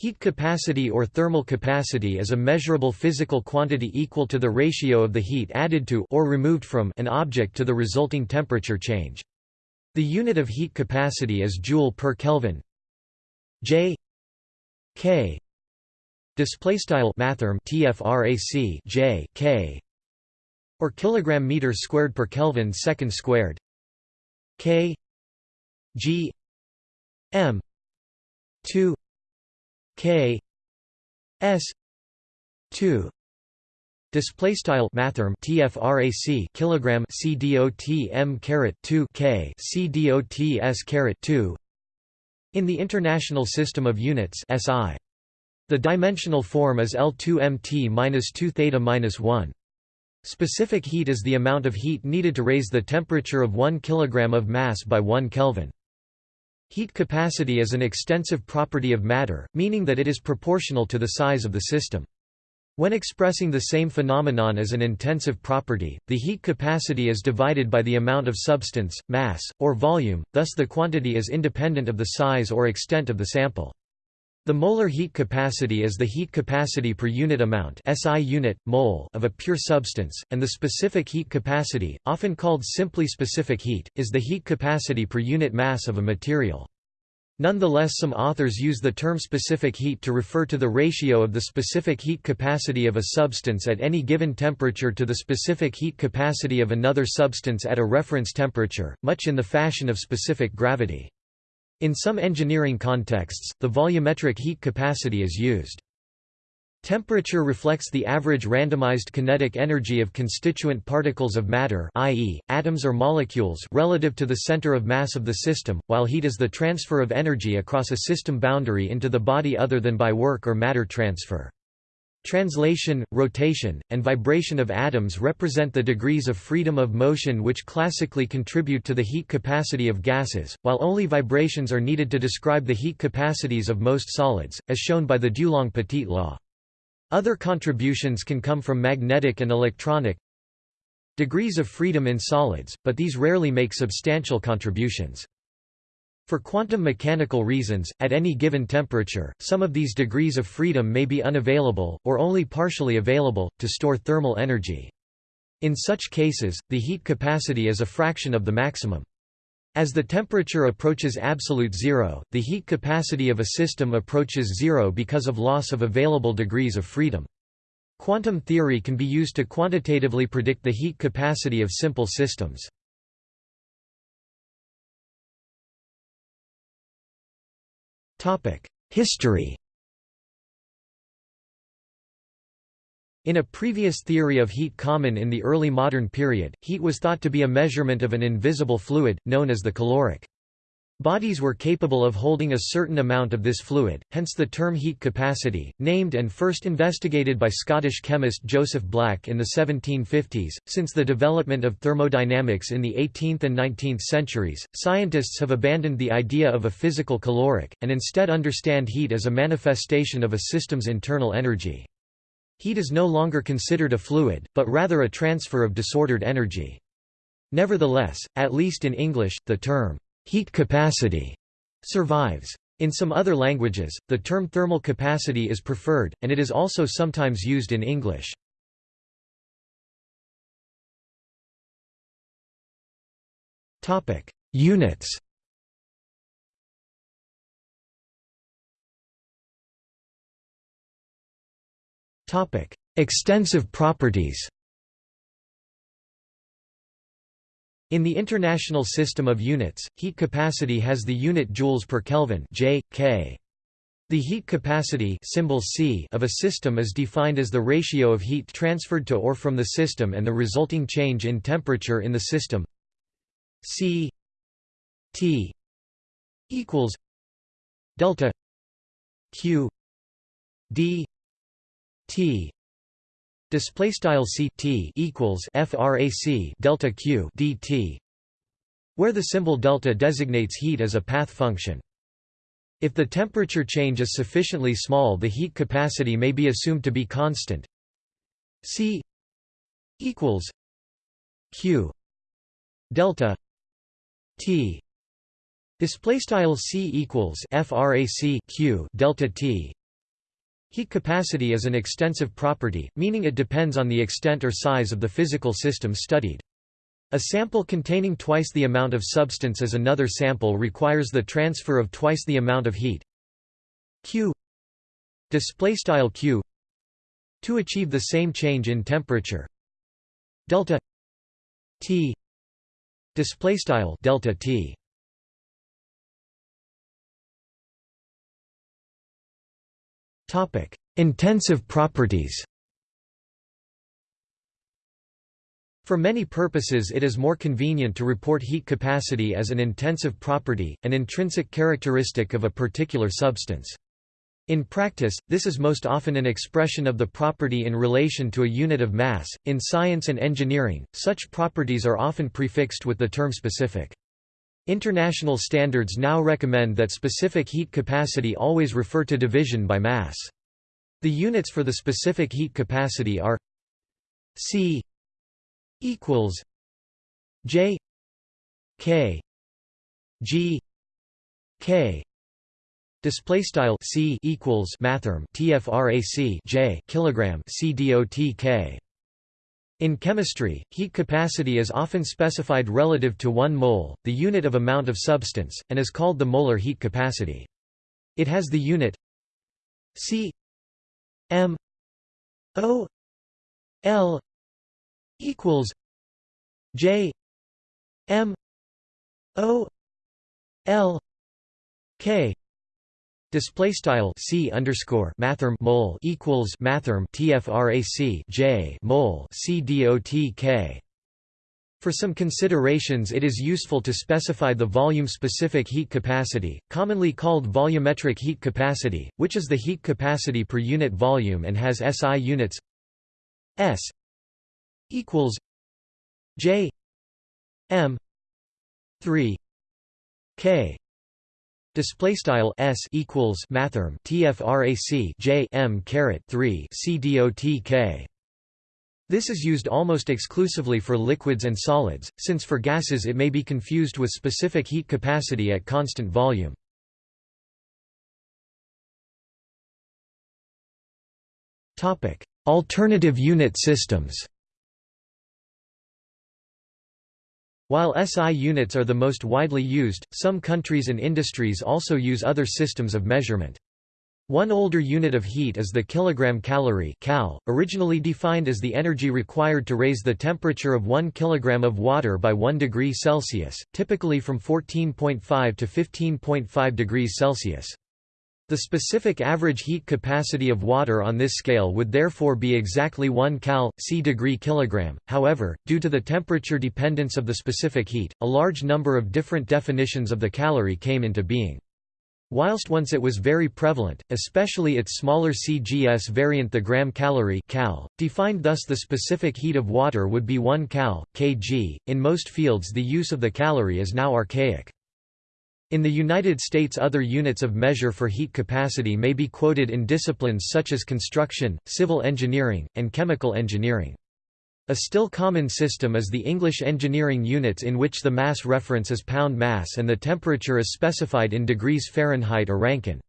Heat capacity or thermal capacity is a measurable physical quantity equal to the ratio of the heat added to or removed from an object to the resulting temperature change. The unit of heat capacity is joule per Kelvin. J K display style mathrm tfrac J K or kilogram meter squared per Kelvin second squared K G M 2 K S two Display style mathrm tfrac kilogram c dot m caret 2 k c dot s caret 2 in the International System of Units SI the dimensional form is L2mt minus 2 theta minus 1 specific heat is the amount of heat needed to raise the temperature of 1 kilogram of mass by 1 kelvin Heat capacity is an extensive property of matter, meaning that it is proportional to the size of the system. When expressing the same phenomenon as an intensive property, the heat capacity is divided by the amount of substance, mass, or volume, thus the quantity is independent of the size or extent of the sample. The molar heat capacity is the heat capacity per unit amount SI unit, mole of a pure substance, and the specific heat capacity, often called simply specific heat, is the heat capacity per unit mass of a material. Nonetheless some authors use the term specific heat to refer to the ratio of the specific heat capacity of a substance at any given temperature to the specific heat capacity of another substance at a reference temperature, much in the fashion of specific gravity. In some engineering contexts, the volumetric heat capacity is used. Temperature reflects the average randomized kinetic energy of constituent particles of matter i.e., atoms or molecules relative to the center of mass of the system, while heat is the transfer of energy across a system boundary into the body other than by work or matter transfer. Translation, rotation, and vibration of atoms represent the degrees of freedom of motion which classically contribute to the heat capacity of gases, while only vibrations are needed to describe the heat capacities of most solids, as shown by the Dulong-Petit law. Other contributions can come from magnetic and electronic degrees of freedom in solids, but these rarely make substantial contributions. For quantum mechanical reasons, at any given temperature, some of these degrees of freedom may be unavailable, or only partially available, to store thermal energy. In such cases, the heat capacity is a fraction of the maximum. As the temperature approaches absolute zero, the heat capacity of a system approaches zero because of loss of available degrees of freedom. Quantum theory can be used to quantitatively predict the heat capacity of simple systems. History In a previous theory of heat common in the early modern period, heat was thought to be a measurement of an invisible fluid, known as the caloric. Bodies were capable of holding a certain amount of this fluid, hence the term heat capacity, named and first investigated by Scottish chemist Joseph Black in the 1750s. Since the development of thermodynamics in the 18th and 19th centuries, scientists have abandoned the idea of a physical caloric, and instead understand heat as a manifestation of a system's internal energy. Heat is no longer considered a fluid, but rather a transfer of disordered energy. Nevertheless, at least in English, the term heat capacity survives. In some other languages, the term thermal capacity is preferred, and it is also sometimes used in English. Topic: Units Topic: Extensive properties In the International System of Units, heat capacity has the unit joules per Kelvin J, K. The heat capacity symbol C of a system is defined as the ratio of heat transferred to or from the system and the resulting change in temperature in the system C T equals delta Q D T display style c t equals frac delta q dt where the symbol delta designates heat as a path function. If the temperature change is sufficiently small the heat capacity may be assumed to be constant. C equals q delta t. Display style c equals frac q delta t Heat capacity is an extensive property, meaning it depends on the extent or size of the physical system studied. A sample containing twice the amount of substance as another sample requires the transfer of twice the amount of heat. Q. Q. To achieve the same change in temperature. Delta t. Displaystyle delta t topic intensive properties For many purposes it is more convenient to report heat capacity as an intensive property, an intrinsic characteristic of a particular substance. In practice, this is most often an expression of the property in relation to a unit of mass. In science and engineering, such properties are often prefixed with the term specific. International standards now recommend that specific heat capacity always refer to division by mass. The units for the specific heat capacity are C equals J K G K display style C equals mathrm TFRAC J kilogram C dot K in chemistry, heat capacity is often specified relative to 1 mole, the unit of amount of substance, and is called the molar heat capacity. It has the unit C m O L equals J M O L K Display style C underscore mathrm mole equals mathrm TFRAC J mole C dot K. For some considerations it is useful to specify the volume-specific heat capacity, commonly called volumetric heat capacity, which is the heat capacity per unit volume and has SI units S equals J M three K Display style s equals mathrm tfrac j m caret three c dot k. This is used almost exclusively for liquids and solids, since for gases it may be confused with specific heat capacity at constant volume. Topic: Alternative unit systems. While SI units are the most widely used, some countries and industries also use other systems of measurement. One older unit of heat is the kilogram calorie cal, originally defined as the energy required to raise the temperature of 1 kilogram of water by 1 degree Celsius, typically from 14.5 to 15.5 degrees Celsius. The specific average heat capacity of water on this scale would therefore be exactly 1 cal. c degree kilogram. However, due to the temperature dependence of the specific heat, a large number of different definitions of the calorie came into being. Whilst once it was very prevalent, especially its smaller CGS variant the gram calorie cal, defined thus the specific heat of water would be 1 cal, kg. In most fields the use of the calorie is now archaic. In the United States other units of measure for heat capacity may be quoted in disciplines such as construction, civil engineering, and chemical engineering. A still common system is the English engineering units in which the mass reference is pound mass and the temperature is specified in degrees Fahrenheit or Rankine.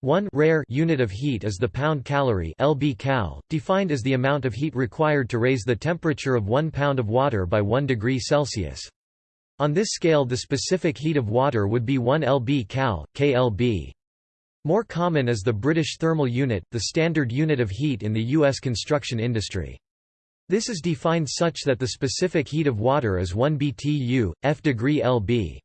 One rare unit of heat is the pound calorie lb cal, defined as the amount of heat required to raise the temperature of 1 pound of water by 1 degree Celsius. On this scale the specific heat of water would be 1 lb cal, klb. More common is the British thermal unit, the standard unit of heat in the U.S. construction industry. This is defined such that the specific heat of water is 1 BTU, f degree lb.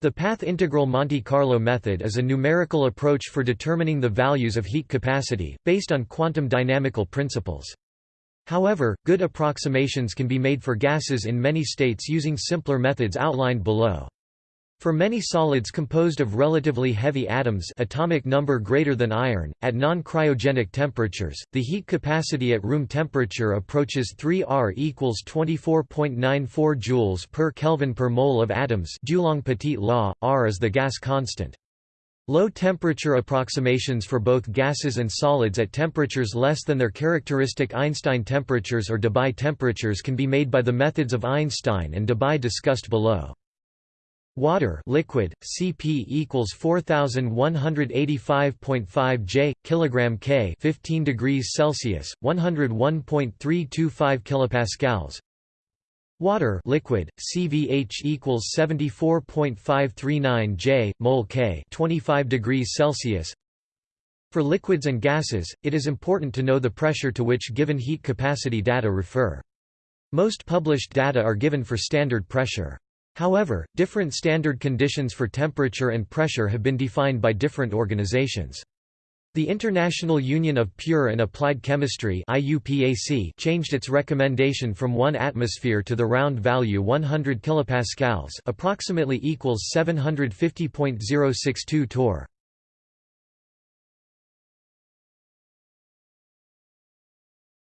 The path integral Monte Carlo method is a numerical approach for determining the values of heat capacity, based on quantum dynamical principles. However, good approximations can be made for gases in many states using simpler methods outlined below. For many solids composed of relatively heavy atoms atomic number greater than iron, at non-cryogenic temperatures, the heat capacity at room temperature approaches 3 R equals 24.94 joules per Kelvin per mole of atoms Dulong Petit law, R is the gas constant. Low-temperature approximations for both gases and solids at temperatures less than their characteristic Einstein temperatures or Debye temperatures can be made by the methods of Einstein and Debye discussed below. Water liquid Cp equals 4185.5 J kilogram K 15 degrees Celsius 101.325 kilopascals Water liquid CVH equals 74.539 J mole K 25 degrees Celsius. For liquids and gases it is important to know the pressure to which given heat capacity data refer. Most published data are given for standard pressure. However, different standard conditions for temperature and pressure have been defined by different organizations. The International Union of Pure and Applied Chemistry IUPAC changed its recommendation from 1 atmosphere to the round value 100 kilopascals, approximately equals 750.062 torr.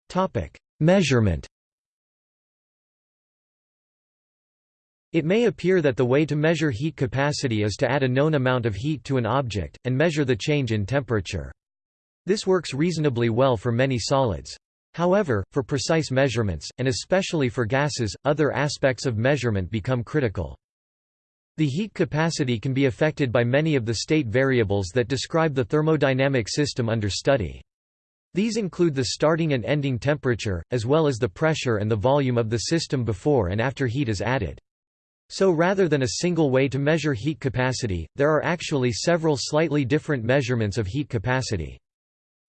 Topic: Measurement It may appear that the way to measure heat capacity is to add a known amount of heat to an object, and measure the change in temperature. This works reasonably well for many solids. However, for precise measurements, and especially for gases, other aspects of measurement become critical. The heat capacity can be affected by many of the state variables that describe the thermodynamic system under study. These include the starting and ending temperature, as well as the pressure and the volume of the system before and after heat is added. So rather than a single way to measure heat capacity, there are actually several slightly different measurements of heat capacity.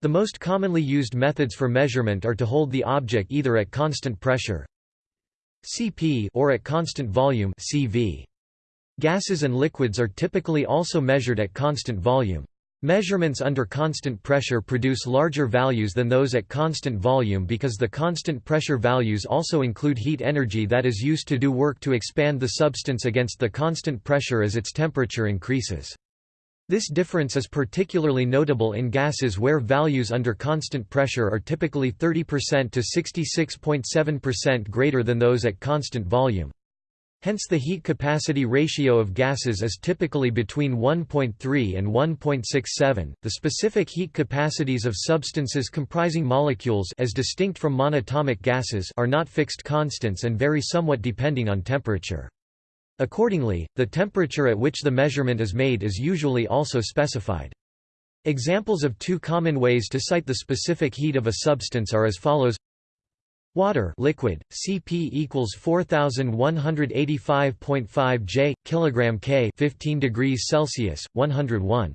The most commonly used methods for measurement are to hold the object either at constant pressure Cp or at constant volume Cv. Gases and liquids are typically also measured at constant volume. Measurements under constant pressure produce larger values than those at constant volume because the constant pressure values also include heat energy that is used to do work to expand the substance against the constant pressure as its temperature increases. This difference is particularly notable in gases where values under constant pressure are typically 30% to 66.7% greater than those at constant volume. Hence the heat capacity ratio of gases is typically between 1.3 and 1.67. The specific heat capacities of substances comprising molecules as distinct from monatomic gases are not fixed constants and vary somewhat depending on temperature. Accordingly, the temperature at which the measurement is made is usually also specified. Examples of two common ways to cite the specific heat of a substance are as follows Water liquid, Cp equals 4185.5 J kilogram K 15 degrees Celsius 101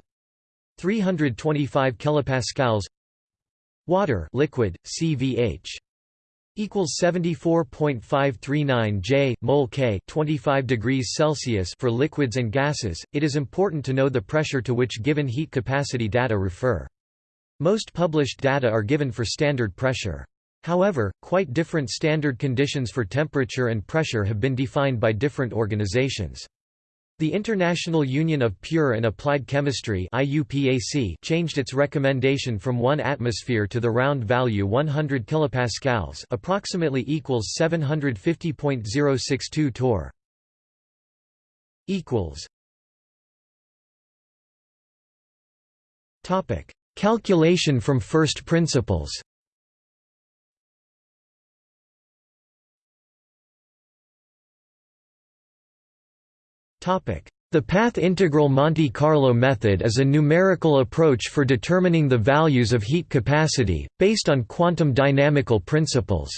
325 kilopascals. Water liquid CVH equals 74.539 J mole K 25 degrees Celsius for liquids and gases. It is important to know the pressure to which given heat capacity data refer. Most published data are given for standard pressure However, quite different standard conditions for temperature and pressure have been defined by different organizations. The International Union of Pure and Applied Chemistry IUPAC changed its recommendation from 1 atmosphere to the round value 100 kilopascals, approximately equals 750.062 torr. equals Topic: Calculation from first principles. The path integral Monte Carlo method is a numerical approach for determining the values of heat capacity, based on quantum dynamical principles.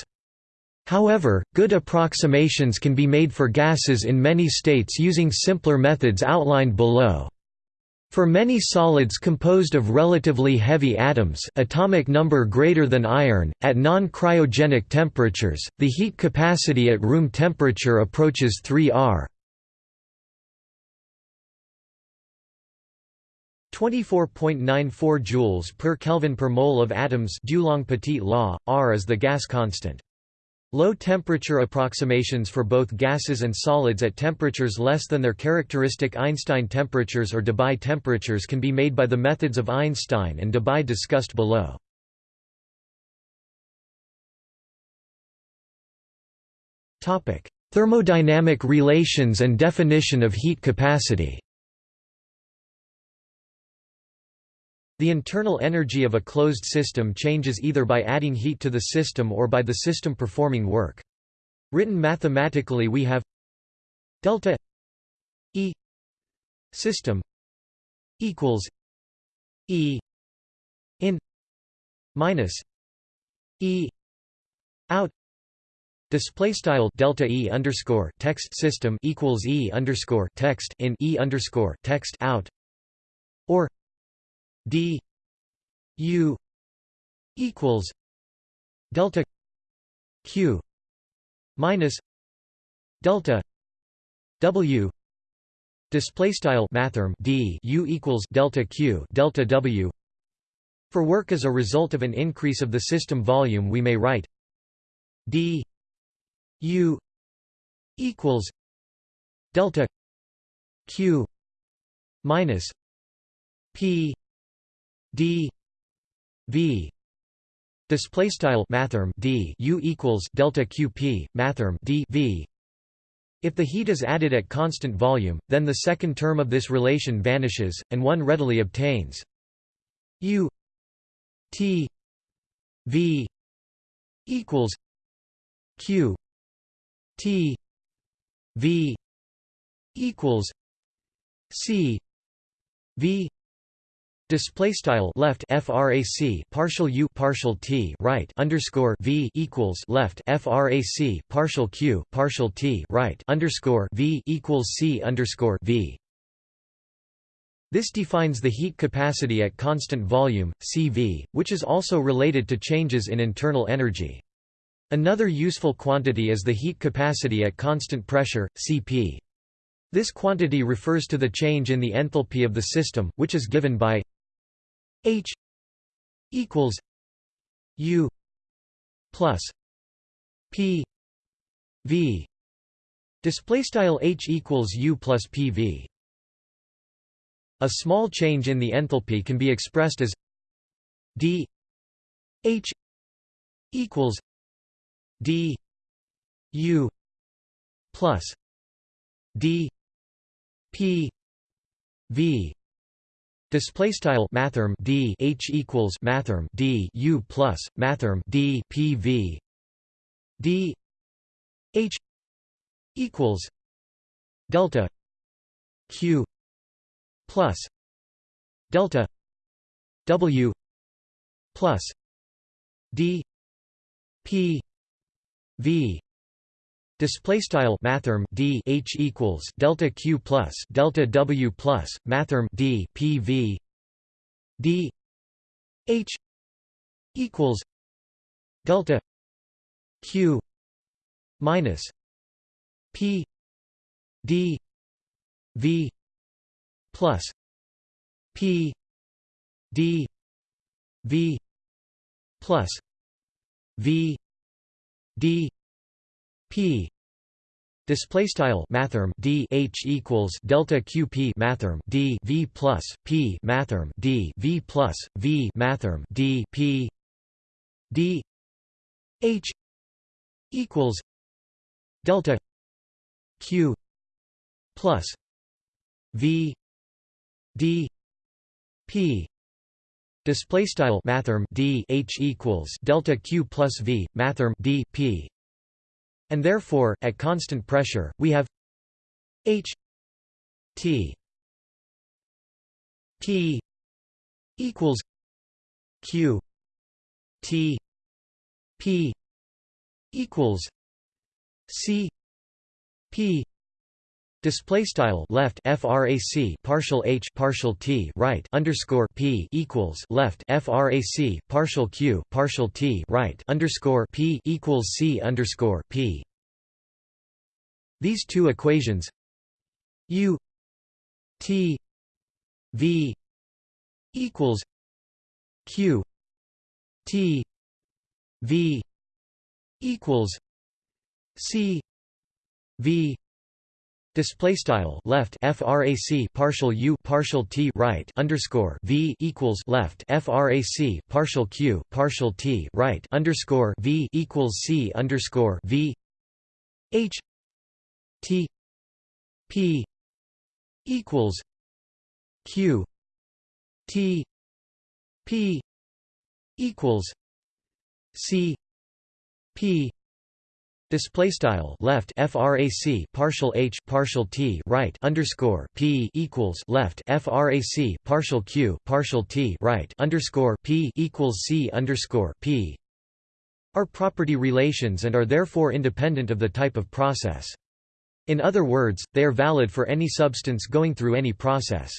However, good approximations can be made for gases in many states using simpler methods outlined below. For many solids composed of relatively heavy atoms atomic number greater than iron, at non-cryogenic temperatures, the heat capacity at room temperature approaches 3 R. 24.94 joules per Kelvin per mole of atoms Dulong-Petit law, R is the gas constant. Low-temperature approximations for both gases and solids at temperatures less than their characteristic Einstein temperatures or Debye temperatures can be made by the methods of Einstein and Debye discussed below. Thermodynamic relations and definition of heat capacity The internal energy of a closed system changes either by adding heat to the system or by the system performing work. Written mathematically we have delta E system equals E in minus E out Display style delta E underscore text system equals E underscore text in E underscore text out or D U equals delta Q minus delta W display style mathrm D U equals delta Q delta W for work as a result of an increase of the system volume we may write. D u equals delta q minus p d v display style mathrm d u equals delta qp mathrm d v. If the heat is added at constant volume then the second term of this relation vanishes and one readily obtains. U T V equals Q T V equals C V Display style left frac partial u partial t right underscore v equals left frac partial q partial t right underscore v equals c underscore v this defines the heat capacity at constant volume, CV, which is also related to changes in internal energy. Another useful quantity is the heat capacity at constant pressure, Cp. This quantity refers to the change in the enthalpy of the system, which is given by H equals U plus P V. Display style H equals U plus PV a small change in the enthalpy can be expressed as d h equals d u plus d p v Display style mathrm d h equals mathrm d u plus mathrm d p v. D h equals delta q plus delta W plus D P V Display style mathrm D H equals delta Q plus delta W plus mathrm D P V. D H equals delta Q minus P D V plus P D V plus V D P Display style mathrm D H equals delta QP mathrm D V plus P mathrm D V plus V mathrm D P D H equals delta Q plus V d p. Display style mathrm d h equals delta q plus v mathrm d p and therefore at constant pressure we have h t p equals q t p equals c p Display style left frac partial h partial t right underscore p equals left frac partial q partial t right underscore p equals c underscore p. These two equations u t v equals q t v equals c v Display style left frac partial u partial t right underscore v equals left frac partial q partial t right underscore v equals c underscore v h t p equals q t p equals c p Display style left frac partial h partial t right underscore p equals left frac partial q partial t right underscore p equals c underscore p are property relations and are therefore independent of the type of process. In other words, they are valid for any substance going through any process.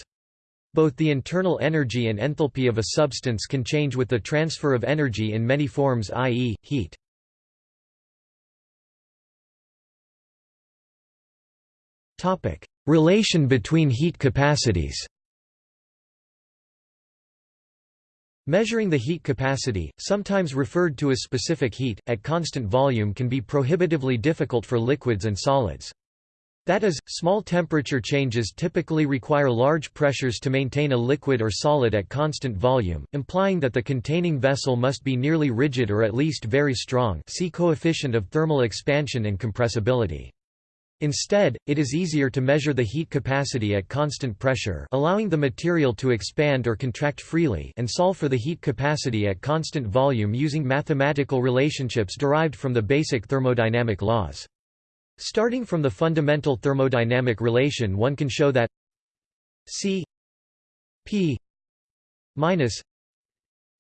Both the internal energy and enthalpy of a substance can change with the transfer of energy in many forms i.e., heat. Relation between heat capacities Measuring the heat capacity, sometimes referred to as specific heat, at constant volume can be prohibitively difficult for liquids and solids. That is, small temperature changes typically require large pressures to maintain a liquid or solid at constant volume, implying that the containing vessel must be nearly rigid or at least very strong see coefficient of thermal expansion and compressibility. Instead, it is easier to measure the heat capacity at constant pressure allowing the material to expand or contract freely and solve for the heat capacity at constant volume using mathematical relationships derived from the basic thermodynamic laws. Starting from the fundamental thermodynamic relation one can show that C P minus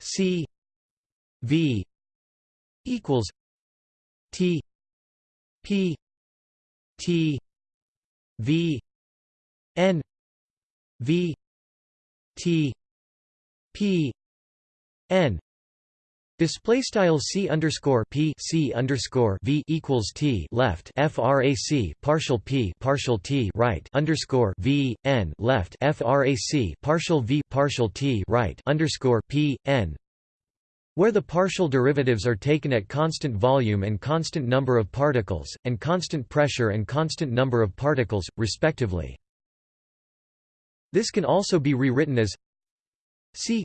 C V equals T P T V N V T P N. Display style c underscore p c underscore v equals t left frac partial p partial t right underscore v n left frac partial v partial t right underscore p n where the partial derivatives are taken at constant volume and constant number of particles, and constant pressure and constant number of particles, respectively. This can also be rewritten as C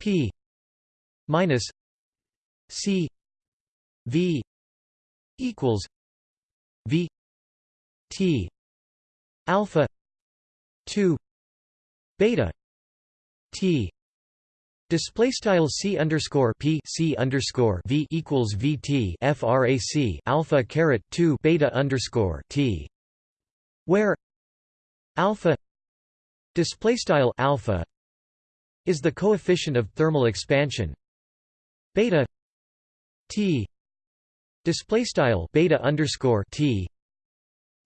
P minus C V equals V T alpha two beta T Display style c underscore p c underscore v equals vt frac alpha caret two beta underscore t, where alpha display style alpha is the coefficient of thermal expansion, beta t display style beta underscore t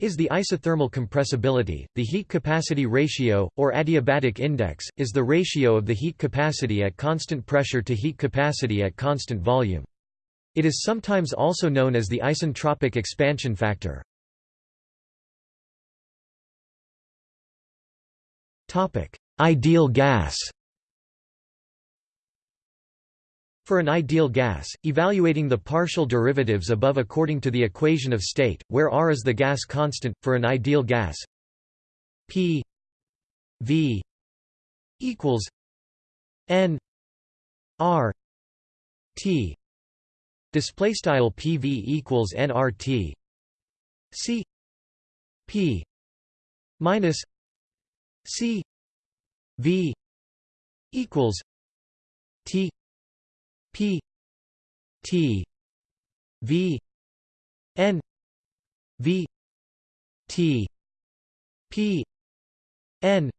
is the isothermal compressibility. The heat capacity ratio, or adiabatic index, is the ratio of the heat capacity at constant pressure to heat capacity at constant volume. It is sometimes also known as the isentropic expansion factor. Ideal gas For an ideal gas, evaluating the partial derivatives above according to the equation of state, where R is the gas constant, for an ideal gas. P V equals N R T. Display style PV equals nRT C P minus C V equals T P T V N V T P N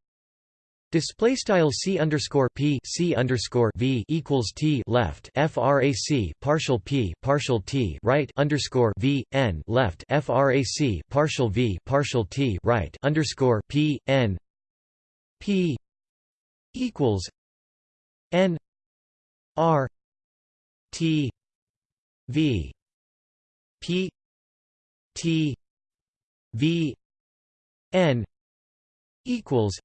Display style c underscore p c underscore v equals t left frac partial p partial t right underscore v n left frac partial v partial t right underscore p n p equals n r T V P T V N equals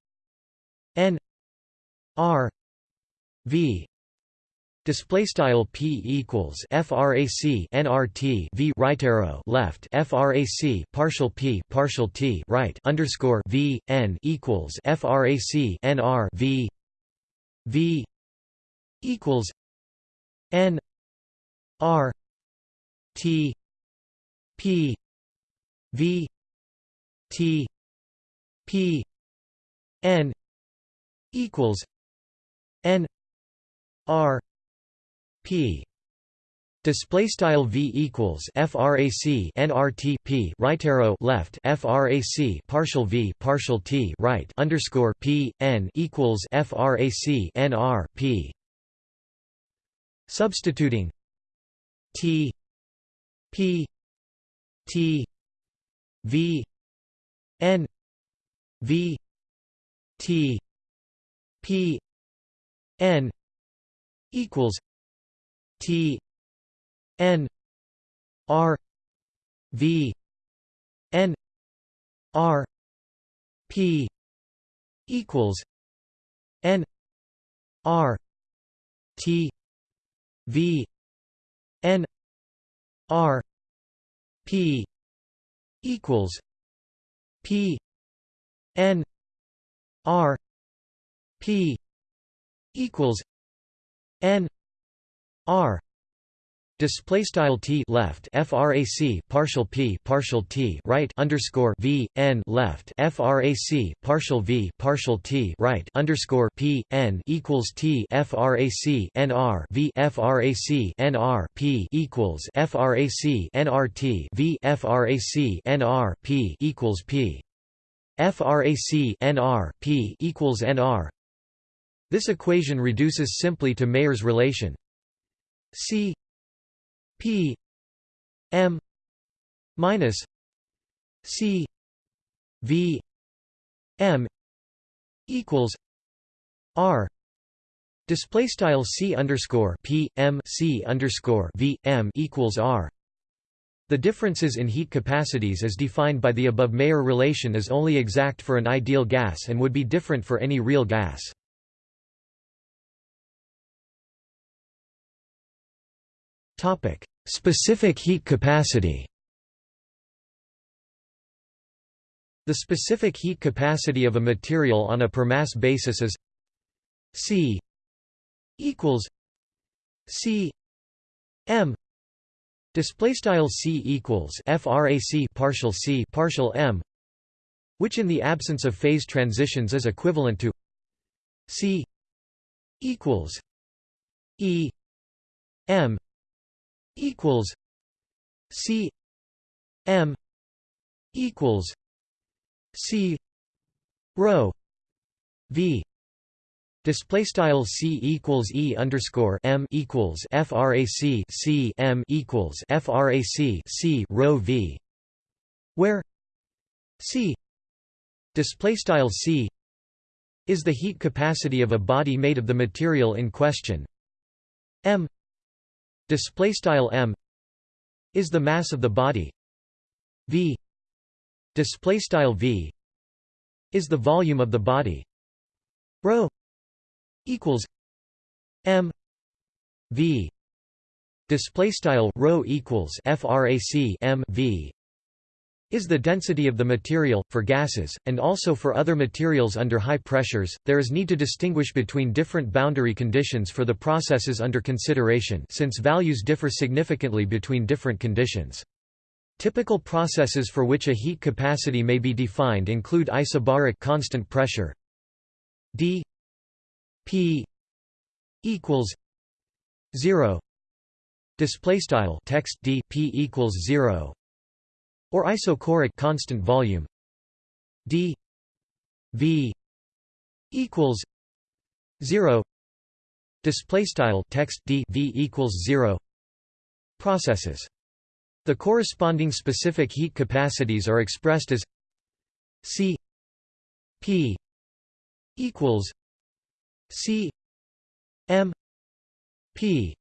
N R V Display style p equals frac nrt v right arrow left frac partial p partial t right underscore v n equals frac nr v v equals n R T P V T P N equals N R P Display style v equals frac nrt p right arrow left frac partial v partial t right underscore p n equals frac nr p. Substituting t p t v n v t p n equals t n r v n r p equals n r t v n r p equals p n r p equals n r Display style t left frac partial p partial t right underscore v n left frac partial v partial t right underscore p n equals t frac nr v frac nr p equals frac nrt v frac nr p equals p frac nr p equals nr. This equation reduces simply to Mayer's relation c P M minus C V M equals R Display style C underscore P M C underscore V M equals R. The differences in heat capacities as defined by the above Mayer relation is only exact for an ideal gas and would be different for any real gas. Topic: Specific heat capacity. The specific heat capacity of a material on a per mass basis is C equals C M display style C equals frac partial C partial M which in the absence of phase transitions is equivalent to C equals E M equals C M equals C rho V Display style c equals e underscore m equals frac c m equals frac c rho v, where c display style c is the heat capacity of a body made of the material in question. m display style m is the mass of the body. V display style v is the volume of the body. Rho equals m v display style rho equals frac m v is the density of the material, for gases, and also for other materials under high pressures. There is need to distinguish between different boundary conditions for the processes under consideration since values differ significantly between different conditions. Typical processes for which a heat capacity may be defined include isobaric constant pressure d p equals 0 display style text d p equals 0 or isochoric constant volume. D v equals 0 display style text d v equals 0 processes. The corresponding specific heat capacities are expressed as c p equals c m p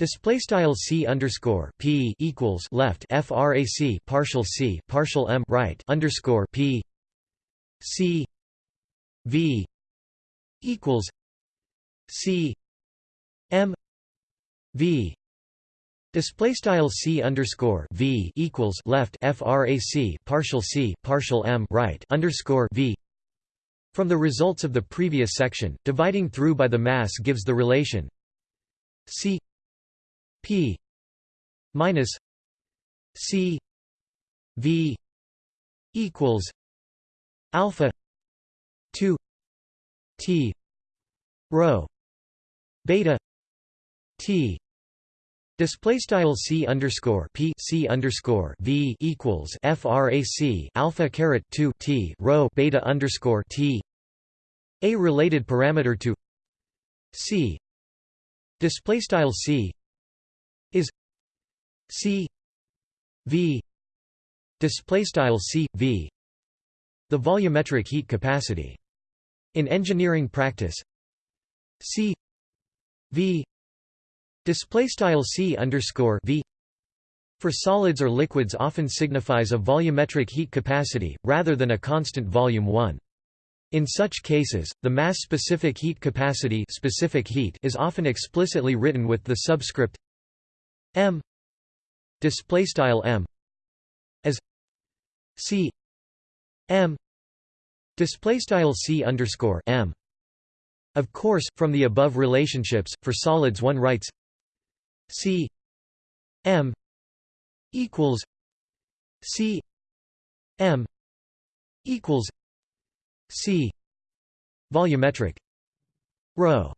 Display style c underscore p equals left frac partial c partial m right underscore p c v equals c m v Display style c underscore v equals left frac partial c partial m right underscore v. From the results of the previous section, dividing through by the mass gives the relation c P minus C V equals alpha two T rho beta T. Display style c underscore p c underscore v equals frac alpha caret 2 t rho beta underscore t. A related parameter to c. Display style c is c v display style c v the volumetric heat capacity. In engineering practice c v display style c underscore v for solids or liquids often signifies a volumetric heat capacity rather than a constant volume 1 in such cases, the mass-specific heat capacity specific heat is often explicitly written with the subscript m. Display style m. As c. M. Display style c underscore m. Of course from the above relationships for solids one writes c. M. equals c. M. equals c. Volumetric. Rho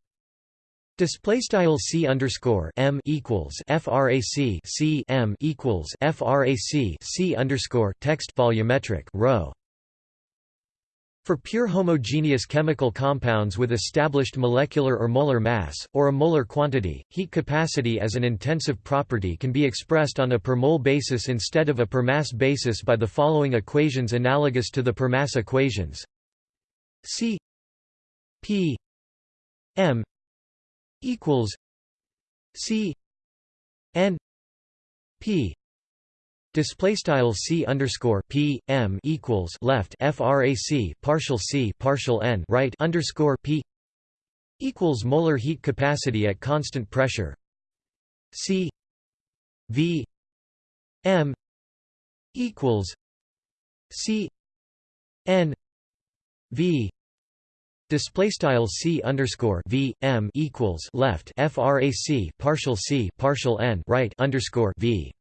Display style c underscore m equals frac c m equals frac c underscore text volumetric rho. For pure homogeneous chemical compounds with established molecular or molar mass, or a molar quantity, heat capacity as an intensive property can be expressed on a per mole basis instead of a per mass basis by the following equations analogous to the per mass equations. C p m equals C N P Display style c underscore p m equals left frac partial c partial n right underscore p equals molar heat capacity at constant pressure c v m equals c n v Display style c underscore v m equals left frac partial c partial n right underscore v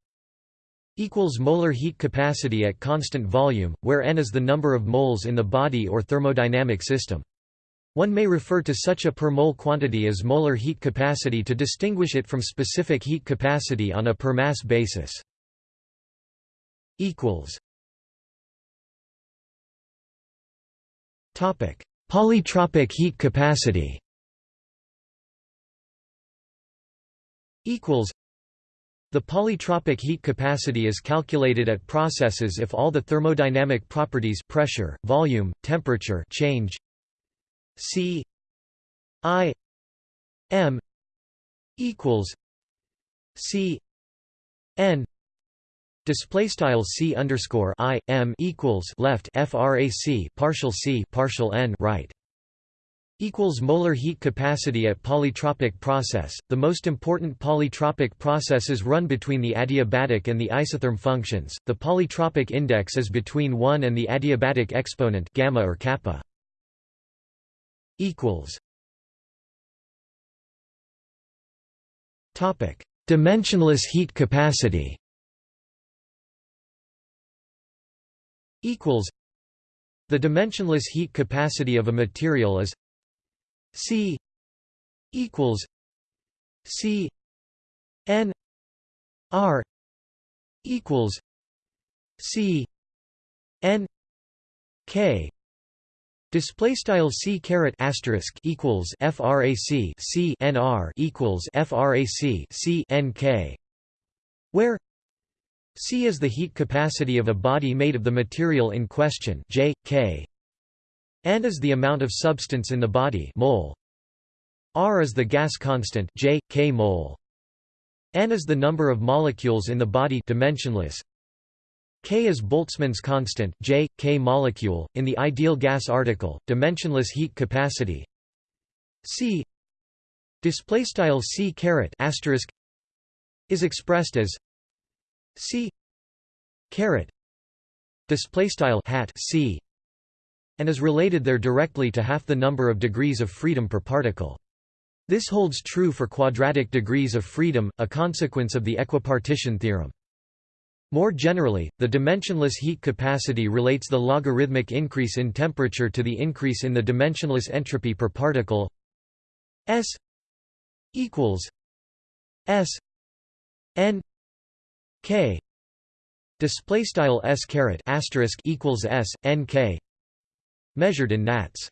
equals molar heat capacity at constant volume, where n is the number of moles in the body or thermodynamic system. One may refer to such a per mole quantity as molar heat capacity to distinguish it from specific heat capacity on a per mass basis. Equals. Topic Polytropic heat capacity equals the polytropic heat capacity is calculated at processes if all the thermodynamic properties pressure, volume, temperature change C I M equals C N Display style c underscore i m equals left frac partial c partial n right equals molar heat capacity at polytropic process. The most important polytropic processes run between the adiabatic and the isotherm functions. The polytropic index is between 1 and the adiabatic exponent gamma or kappa. Equals. Topic: Dimensionless heat capacity. Equals the dimensionless heat capacity of a material is C equals C N R equals C N K. Display style c caret asterisk equals frac c n r equals frac c n k, where C is the heat capacity of a body made of the material in question J, K, and is the amount of substance in the body mole. R is the gas constant J, K mole. N is the number of molecules in the body dimensionless. K is Boltzmann's constant J, K molecule. In the ideal gas article, dimensionless heat capacity C display style C caret asterisk is expressed as c caret display style hat c and is related there directly to half the number of degrees of freedom per particle. This holds true for quadratic degrees of freedom, a consequence of the equipartition theorem. More generally, the dimensionless heat capacity relates the logarithmic increase in temperature to the increase in the dimensionless entropy per particle S equals S n k. Display style s caret asterisk equals s n k. Measured in nats.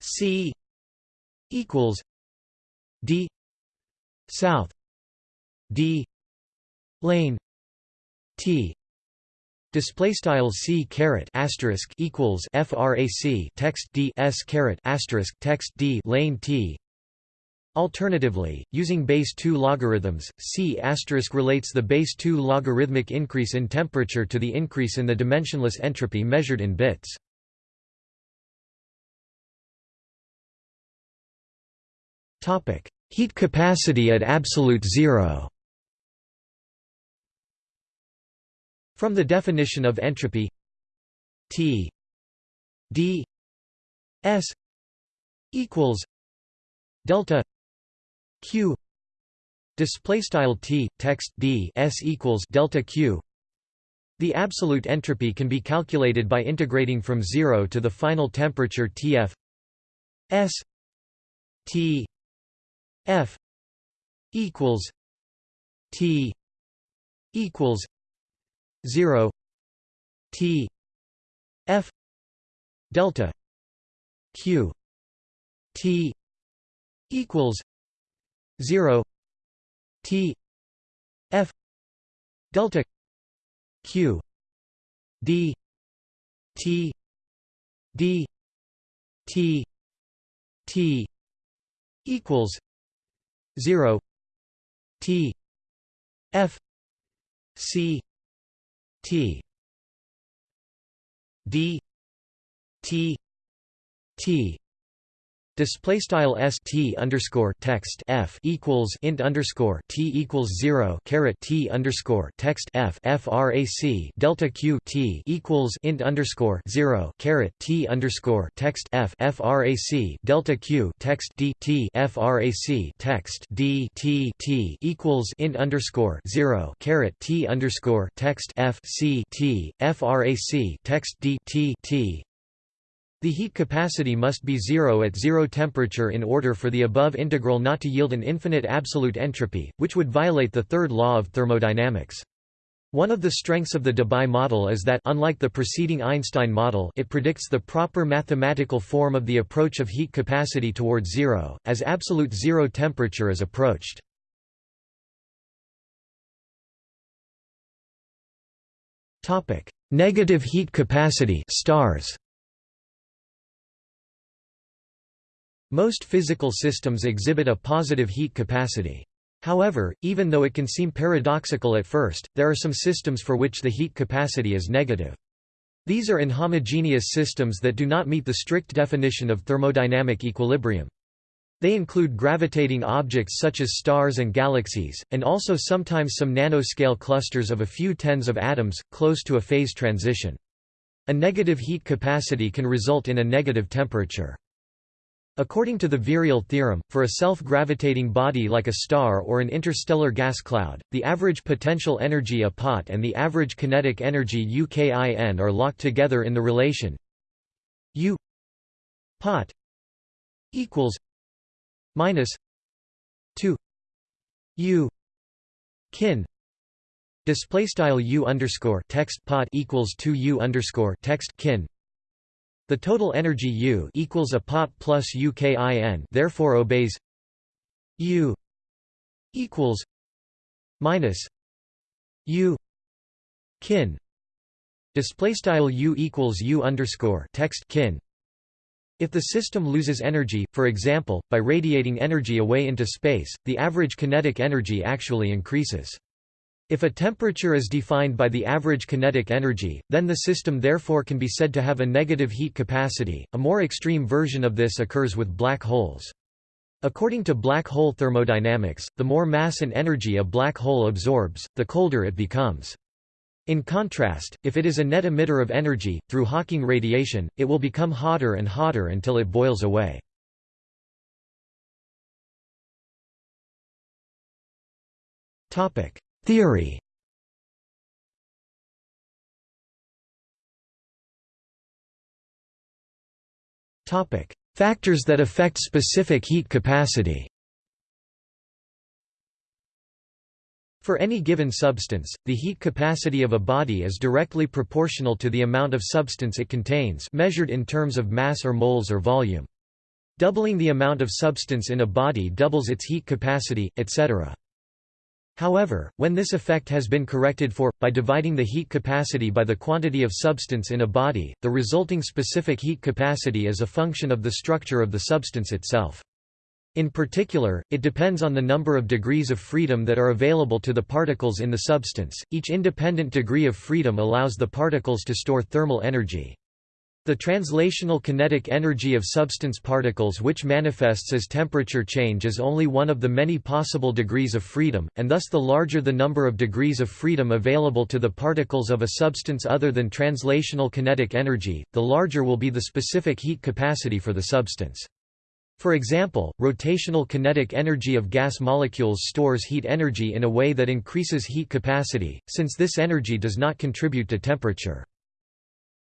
C equals d south. D lane. T. Display style c caret asterisk equals frac text d s caret asterisk text d lane t Alternatively, using base 2 logarithms, C** relates the base 2 logarithmic increase in temperature to the increase in the dimensionless entropy measured in bits. Heat capacity at absolute zero From the definition of entropy T d s equals delta q. Display style t text d s equals delta q. The absolute entropy can be calculated by integrating from 0 to the final temperature Tf. S. T. F. equals t. equals 0 t. F. Delta q. T. equals 0 t f delta q d t d t t equals 0 t f c t d t t Display style s t underscore text f equals int underscore t equals zero caret t underscore text f frac delta q t equals int underscore zero caret t underscore text f frac delta q text d t frac text d t t equals int underscore zero caret t underscore text f c t frac text d t t the heat capacity must be zero at zero temperature in order for the above integral not to yield an infinite absolute entropy, which would violate the third law of thermodynamics. One of the strengths of the Debye model is that unlike the preceding Einstein model it predicts the proper mathematical form of the approach of heat capacity towards zero, as absolute zero temperature is approached. Negative heat capacity stars. Most physical systems exhibit a positive heat capacity. However, even though it can seem paradoxical at first, there are some systems for which the heat capacity is negative. These are inhomogeneous systems that do not meet the strict definition of thermodynamic equilibrium. They include gravitating objects such as stars and galaxies, and also sometimes some nanoscale clusters of a few tens of atoms, close to a phase transition. A negative heat capacity can result in a negative temperature. According to the virial theorem, for a self-gravitating body like a star or an interstellar gas cloud, the average potential energy A pot and the average kinetic energy UKIN are locked together in the relation U pot equals minus 2 U kin display style U underscore text pot equals 2 U underscore text kin the total energy U equals a pot plus UKIN therefore obeys U equals minus U kin display style U equals U underscore text kin if the system loses energy, for example, by radiating energy away into space, the average kinetic energy actually increases. If a temperature is defined by the average kinetic energy, then the system therefore can be said to have a negative heat capacity. A more extreme version of this occurs with black holes. According to black hole thermodynamics, the more mass and energy a black hole absorbs, the colder it becomes. In contrast, if it is a net emitter of energy, through Hawking radiation, it will become hotter and hotter until it boils away. Topic: Theory Factors that affect specific heat capacity For any given substance, the heat capacity of a body is directly proportional to the amount of substance it contains measured in terms of mass or moles or volume. Doubling the amount of substance in a body doubles its heat capacity, etc. However, when this effect has been corrected for, by dividing the heat capacity by the quantity of substance in a body, the resulting specific heat capacity is a function of the structure of the substance itself. In particular, it depends on the number of degrees of freedom that are available to the particles in the substance. Each independent degree of freedom allows the particles to store thermal energy. The translational kinetic energy of substance particles which manifests as temperature change is only one of the many possible degrees of freedom, and thus the larger the number of degrees of freedom available to the particles of a substance other than translational kinetic energy, the larger will be the specific heat capacity for the substance. For example, rotational kinetic energy of gas molecules stores heat energy in a way that increases heat capacity, since this energy does not contribute to temperature.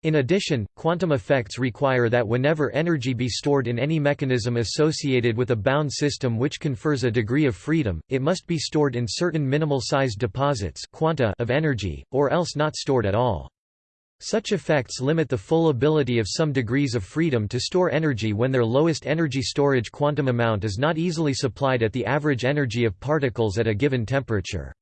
In addition, quantum effects require that whenever energy be stored in any mechanism associated with a bound system which confers a degree of freedom, it must be stored in certain minimal-sized deposits quanta of energy, or else not stored at all. Such effects limit the full ability of some degrees of freedom to store energy when their lowest energy storage quantum amount is not easily supplied at the average energy of particles at a given temperature.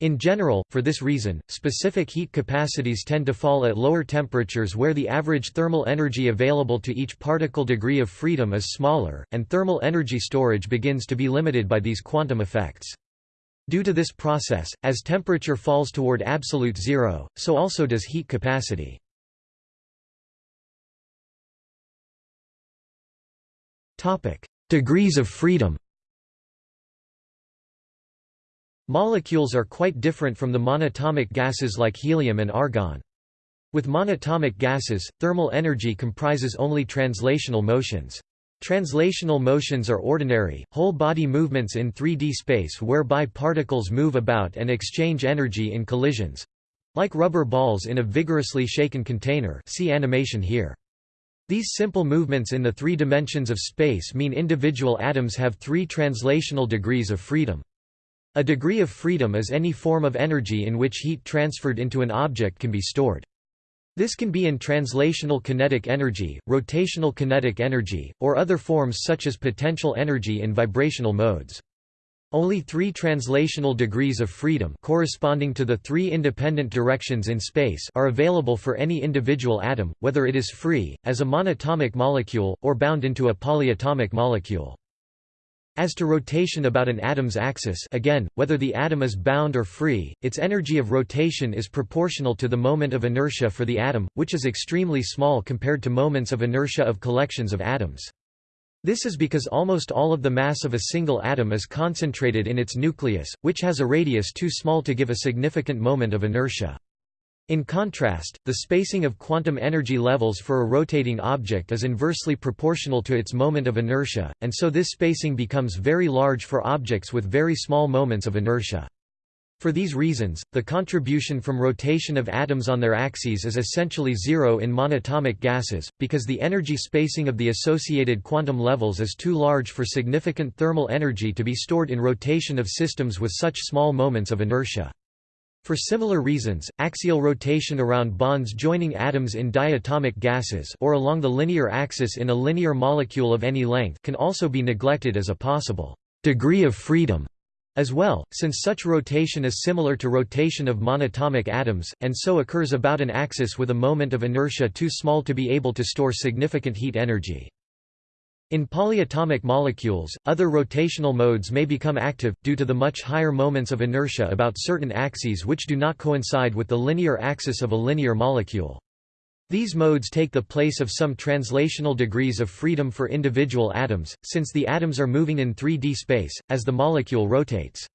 In general, for this reason, specific heat capacities tend to fall at lower temperatures where the average thermal energy available to each particle degree of freedom is smaller, and thermal energy storage begins to be limited by these quantum effects. Due to this process, as temperature falls toward absolute zero, so also does heat capacity. Degrees of freedom Molecules are quite different from the monatomic gases like helium and argon. With monatomic gases, thermal energy comprises only translational motions. Translational motions are ordinary, whole-body movements in 3D space whereby particles move about and exchange energy in collisions—like rubber balls in a vigorously shaken container see animation here. These simple movements in the three dimensions of space mean individual atoms have three translational degrees of freedom. A degree of freedom is any form of energy in which heat transferred into an object can be stored. This can be in translational kinetic energy, rotational kinetic energy, or other forms such as potential energy in vibrational modes. Only three translational degrees of freedom corresponding to the three independent directions in space are available for any individual atom, whether it is free, as a monatomic molecule, or bound into a polyatomic molecule. As to rotation about an atom's axis again, whether the atom is bound or free, its energy of rotation is proportional to the moment of inertia for the atom, which is extremely small compared to moments of inertia of collections of atoms. This is because almost all of the mass of a single atom is concentrated in its nucleus, which has a radius too small to give a significant moment of inertia. In contrast, the spacing of quantum energy levels for a rotating object is inversely proportional to its moment of inertia, and so this spacing becomes very large for objects with very small moments of inertia. For these reasons, the contribution from rotation of atoms on their axes is essentially zero in monatomic gases, because the energy spacing of the associated quantum levels is too large for significant thermal energy to be stored in rotation of systems with such small moments of inertia. For similar reasons, axial rotation around bonds joining atoms in diatomic gases or along the linear axis in a linear molecule of any length can also be neglected as a possible degree of freedom as well, since such rotation is similar to rotation of monatomic atoms, and so occurs about an axis with a moment of inertia too small to be able to store significant heat energy. In polyatomic molecules, other rotational modes may become active, due to the much higher moments of inertia about certain axes which do not coincide with the linear axis of a linear molecule. These modes take the place of some translational degrees of freedom for individual atoms, since the atoms are moving in 3D space, as the molecule rotates.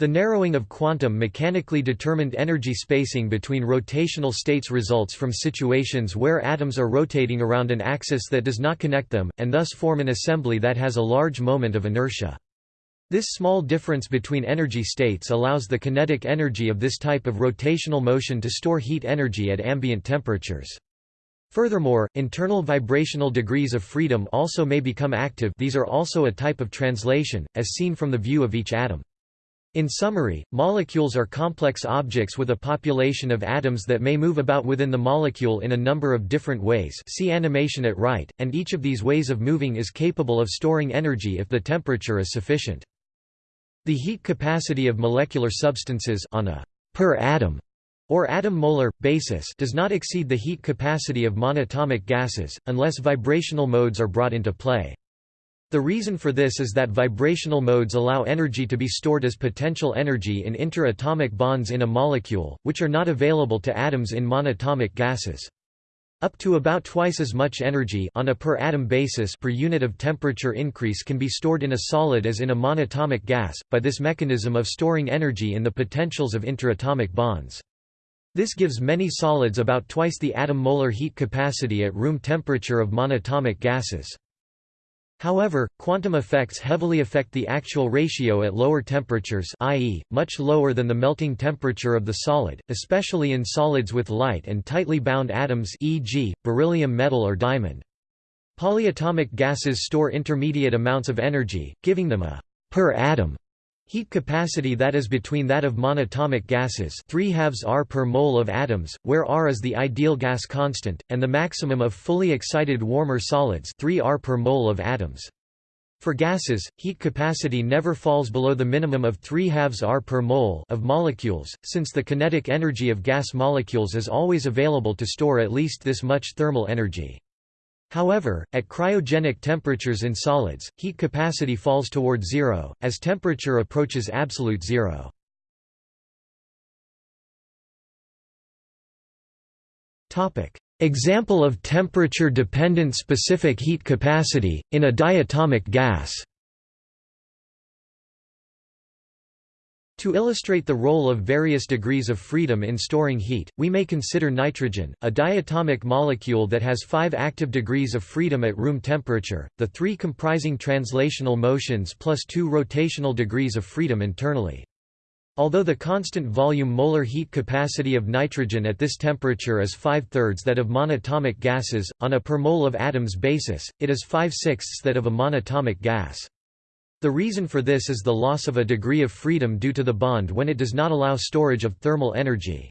The narrowing of quantum mechanically determined energy spacing between rotational states results from situations where atoms are rotating around an axis that does not connect them, and thus form an assembly that has a large moment of inertia. This small difference between energy states allows the kinetic energy of this type of rotational motion to store heat energy at ambient temperatures. Furthermore, internal vibrational degrees of freedom also may become active these are also a type of translation, as seen from the view of each atom. In summary, molecules are complex objects with a population of atoms that may move about within the molecule in a number of different ways see animation at right, and each of these ways of moving is capable of storing energy if the temperature is sufficient. The heat capacity of molecular substances on a per atom or atom-molar, basis does not exceed the heat capacity of monatomic gases, unless vibrational modes are brought into play. The reason for this is that vibrational modes allow energy to be stored as potential energy in interatomic bonds in a molecule, which are not available to atoms in monatomic gases. Up to about twice as much energy on a per atom basis per unit of temperature increase can be stored in a solid as in a monatomic gas, by this mechanism of storing energy in the potentials of interatomic bonds. This gives many solids about twice the atom-molar heat capacity at room temperature of monatomic gases. However, quantum effects heavily affect the actual ratio at lower temperatures i.e., much lower than the melting temperature of the solid, especially in solids with light and tightly bound atoms e.g., beryllium metal or diamond. Polyatomic gases store intermediate amounts of energy, giving them a per atom Heat capacity that is between that of monatomic gases 3 halves R per mole of atoms, where R is the ideal gas constant, and the maximum of fully excited warmer solids 3 R per mole of atoms. For gases, heat capacity never falls below the minimum of 3 halves R per mole of molecules, since the kinetic energy of gas molecules is always available to store at least this much thermal energy. However, at cryogenic temperatures in solids, heat capacity falls toward zero, as temperature approaches absolute zero. Example of temperature-dependent specific heat capacity, in a diatomic gas To illustrate the role of various degrees of freedom in storing heat, we may consider nitrogen, a diatomic molecule that has five active degrees of freedom at room temperature, the three comprising translational motions plus two rotational degrees of freedom internally. Although the constant volume molar heat capacity of nitrogen at this temperature is five-thirds that of monatomic gases, on a per mole of atoms basis, it is five-sixths that of a monatomic gas. The reason for this is the loss of a degree of freedom due to the bond when it does not allow storage of thermal energy.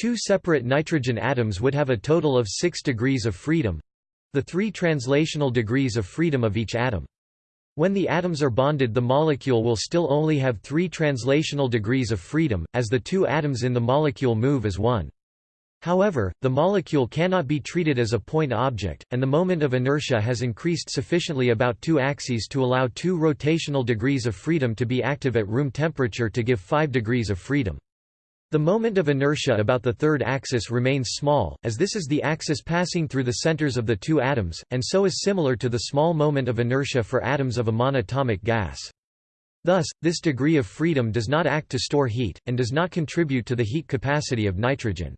Two separate nitrogen atoms would have a total of 6 degrees of freedom—the three translational degrees of freedom of each atom. When the atoms are bonded the molecule will still only have three translational degrees of freedom, as the two atoms in the molecule move as one. However, the molecule cannot be treated as a point object, and the moment of inertia has increased sufficiently about two axes to allow two rotational degrees of freedom to be active at room temperature to give 5 degrees of freedom. The moment of inertia about the third axis remains small, as this is the axis passing through the centers of the two atoms, and so is similar to the small moment of inertia for atoms of a monatomic gas. Thus, this degree of freedom does not act to store heat, and does not contribute to the heat capacity of nitrogen.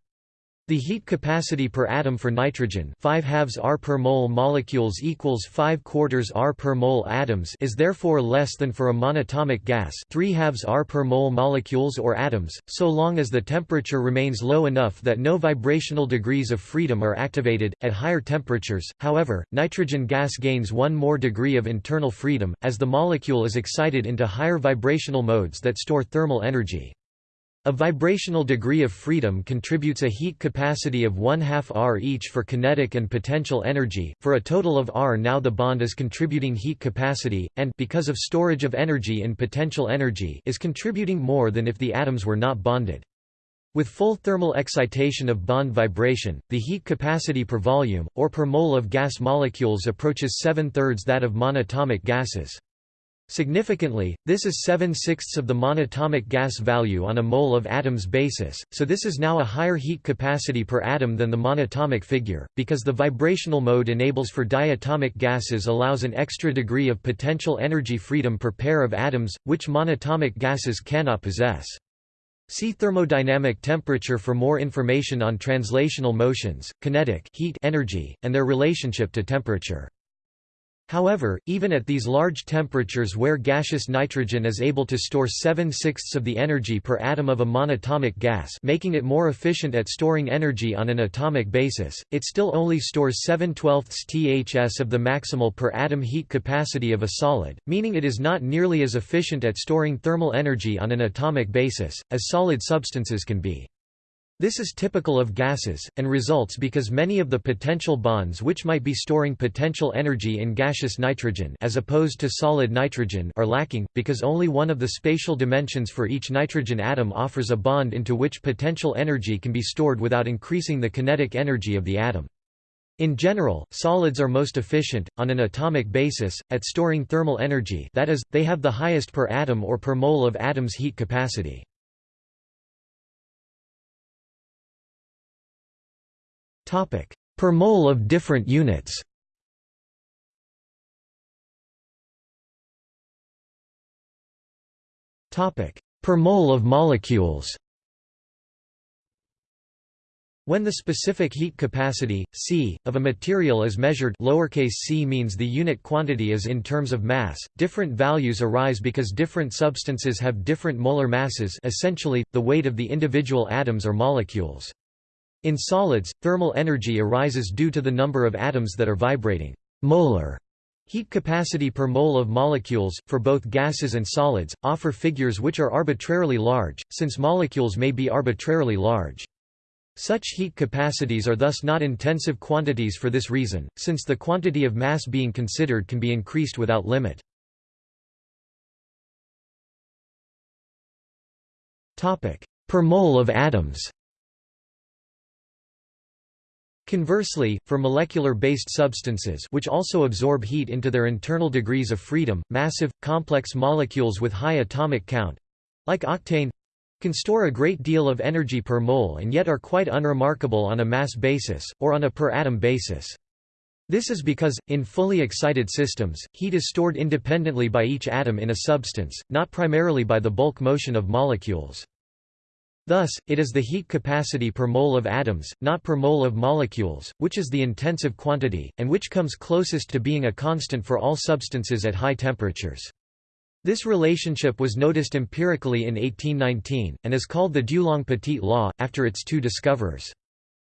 The heat capacity per atom for nitrogen 5 halves R per mole molecules equals 5 quarters R per mole atoms is therefore less than for a monatomic gas 3 halves R per mole molecules or atoms, so long as the temperature remains low enough that no vibrational degrees of freedom are activated. At higher temperatures, however, nitrogen gas gains one more degree of internal freedom, as the molecule is excited into higher vibrational modes that store thermal energy. A vibrational degree of freedom contributes a heat capacity of 1 half R each for kinetic and potential energy, for a total of R. Now the bond is contributing heat capacity, and because of storage of energy in potential energy is contributing more than if the atoms were not bonded. With full thermal excitation of bond vibration, the heat capacity per volume, or per mole of gas molecules approaches seven-thirds that of monatomic gases. Significantly, this is 7 sixths of the monatomic gas value on a mole of atoms basis, so this is now a higher heat capacity per atom than the monatomic figure, because the vibrational mode enables for diatomic gases allows an extra degree of potential energy freedom per pair of atoms, which monatomic gases cannot possess. See thermodynamic temperature for more information on translational motions, kinetic heat energy, and their relationship to temperature. However, even at these large temperatures where gaseous nitrogen is able to store 7 sixths of the energy per atom of a monatomic gas making it more efficient at storing energy on an atomic basis, it still only stores 7 twelfths ths of the maximal per atom heat capacity of a solid, meaning it is not nearly as efficient at storing thermal energy on an atomic basis, as solid substances can be. This is typical of gases, and results because many of the potential bonds which might be storing potential energy in gaseous nitrogen as opposed to solid nitrogen are lacking, because only one of the spatial dimensions for each nitrogen atom offers a bond into which potential energy can be stored without increasing the kinetic energy of the atom. In general, solids are most efficient, on an atomic basis, at storing thermal energy that is, they have the highest per atom or per mole of atom's heat capacity. Per mole of different units. Per mole of molecules. When the specific heat capacity, C, of a material is measured lowercase c means the unit quantity is in terms of mass, different values arise because different substances have different molar masses. Essentially, the weight of the individual atoms or molecules. In solids, thermal energy arises due to the number of atoms that are vibrating. Molar heat capacity per mole of molecules, for both gases and solids, offer figures which are arbitrarily large, since molecules may be arbitrarily large. Such heat capacities are thus not intensive quantities for this reason, since the quantity of mass being considered can be increased without limit. Per mole of atoms Conversely, for molecular-based substances which also absorb heat into their internal degrees of freedom, massive, complex molecules with high atomic count—like octane—can store a great deal of energy per mole and yet are quite unremarkable on a mass basis, or on a per-atom basis. This is because, in fully excited systems, heat is stored independently by each atom in a substance, not primarily by the bulk motion of molecules. Thus, it is the heat capacity per mole of atoms, not per mole of molecules, which is the intensive quantity, and which comes closest to being a constant for all substances at high temperatures. This relationship was noticed empirically in 1819, and is called the Dulong-Petit law, after its two discoverers.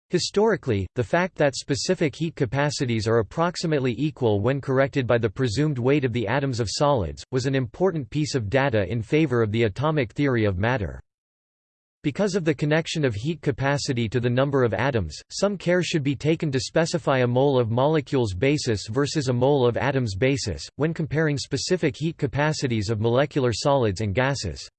Historically, the fact that specific heat capacities are approximately equal when corrected by the presumed weight of the atoms of solids, was an important piece of data in favor of the atomic theory of matter. Because of the connection of heat capacity to the number of atoms, some care should be taken to specify a mole of molecules basis versus a mole of atoms basis, when comparing specific heat capacities of molecular solids and gases.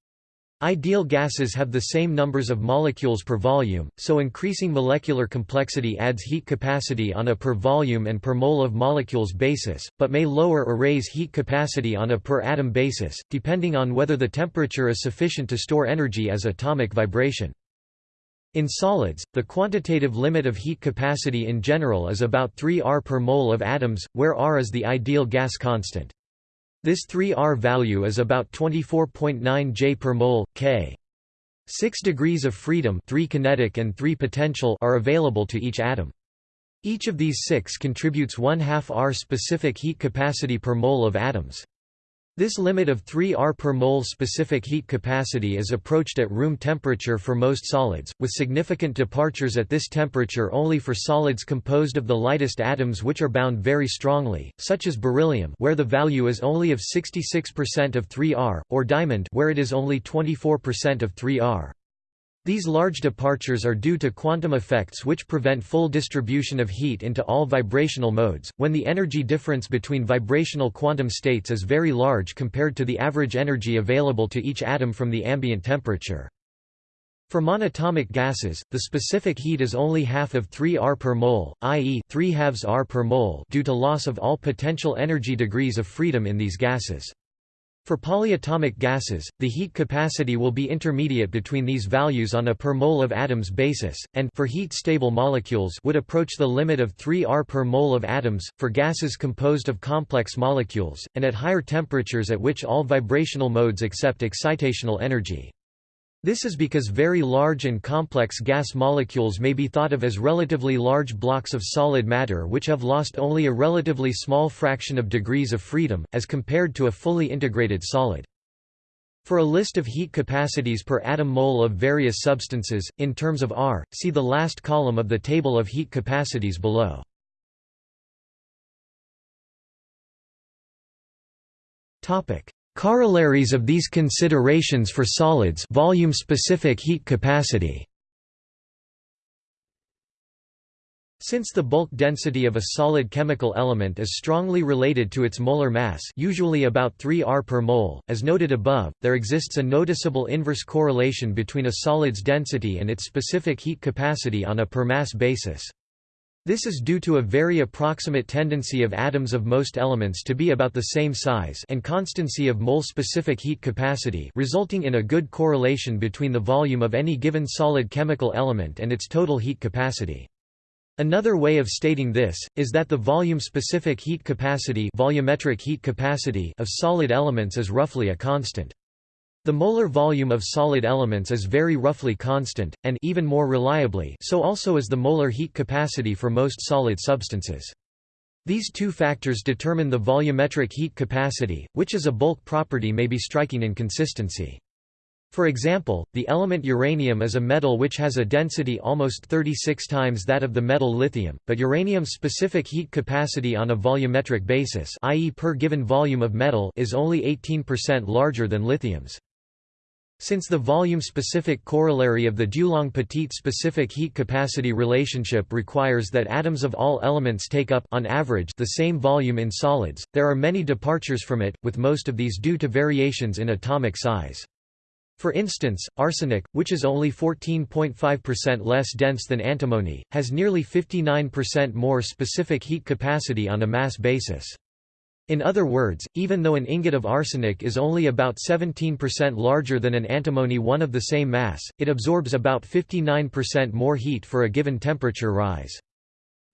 Ideal gases have the same numbers of molecules per volume, so increasing molecular complexity adds heat capacity on a per volume and per mole of molecules basis, but may lower or raise heat capacity on a per atom basis, depending on whether the temperature is sufficient to store energy as atomic vibration. In solids, the quantitative limit of heat capacity in general is about 3 R per mole of atoms, where R is the ideal gas constant. This 3R value is about 24.9 J per mole, K. Six degrees of freedom 3 kinetic and 3 potential are available to each atom. Each of these six contributes 1 half R specific heat capacity per mole of atoms. This limit of 3 R per mole specific heat capacity is approached at room temperature for most solids, with significant departures at this temperature only for solids composed of the lightest atoms which are bound very strongly, such as beryllium where the value is only of 66% of 3 R, or diamond where it is only 24% of 3 R. These large departures are due to quantum effects which prevent full distribution of heat into all vibrational modes, when the energy difference between vibrational quantum states is very large compared to the average energy available to each atom from the ambient temperature. For monatomic gases, the specific heat is only half of 3 R per mole, i.e. 3 halves R per mole due to loss of all potential energy degrees of freedom in these gases. For polyatomic gases, the heat capacity will be intermediate between these values on a per mole of atoms basis, and for heat-stable molecules would approach the limit of 3 R per mole of atoms, for gases composed of complex molecules, and at higher temperatures at which all vibrational modes accept excitational energy. This is because very large and complex gas molecules may be thought of as relatively large blocks of solid matter which have lost only a relatively small fraction of degrees of freedom, as compared to a fully integrated solid. For a list of heat capacities per atom mole of various substances, in terms of R, see the last column of the table of heat capacities below. Corollaries of these considerations for solids volume-specific heat capacity Since the bulk density of a solid chemical element is strongly related to its molar mass usually about 3 R per mole, as noted above, there exists a noticeable inverse correlation between a solid's density and its specific heat capacity on a per mass basis. This is due to a very approximate tendency of atoms of most elements to be about the same size and constancy of mole-specific heat capacity resulting in a good correlation between the volume of any given solid chemical element and its total heat capacity. Another way of stating this, is that the volume-specific heat capacity volumetric heat capacity of solid elements is roughly a constant. The molar volume of solid elements is very roughly constant, and even more reliably so also is the molar heat capacity for most solid substances. These two factors determine the volumetric heat capacity, which as a bulk property may be striking in consistency. For example, the element uranium is a metal which has a density almost 36 times that of the metal lithium, but uranium's specific heat capacity on a volumetric basis i.e. per given volume of metal is only 18% larger than lithium's. Since the volume-specific corollary of the Dulong-Petit specific heat capacity relationship requires that atoms of all elements take up on average the same volume in solids, there are many departures from it, with most of these due to variations in atomic size. For instance, arsenic, which is only 14.5% less dense than antimony, has nearly 59% more specific heat capacity on a mass basis. In other words, even though an ingot of arsenic is only about 17% larger than an antimony one of the same mass, it absorbs about 59% more heat for a given temperature rise.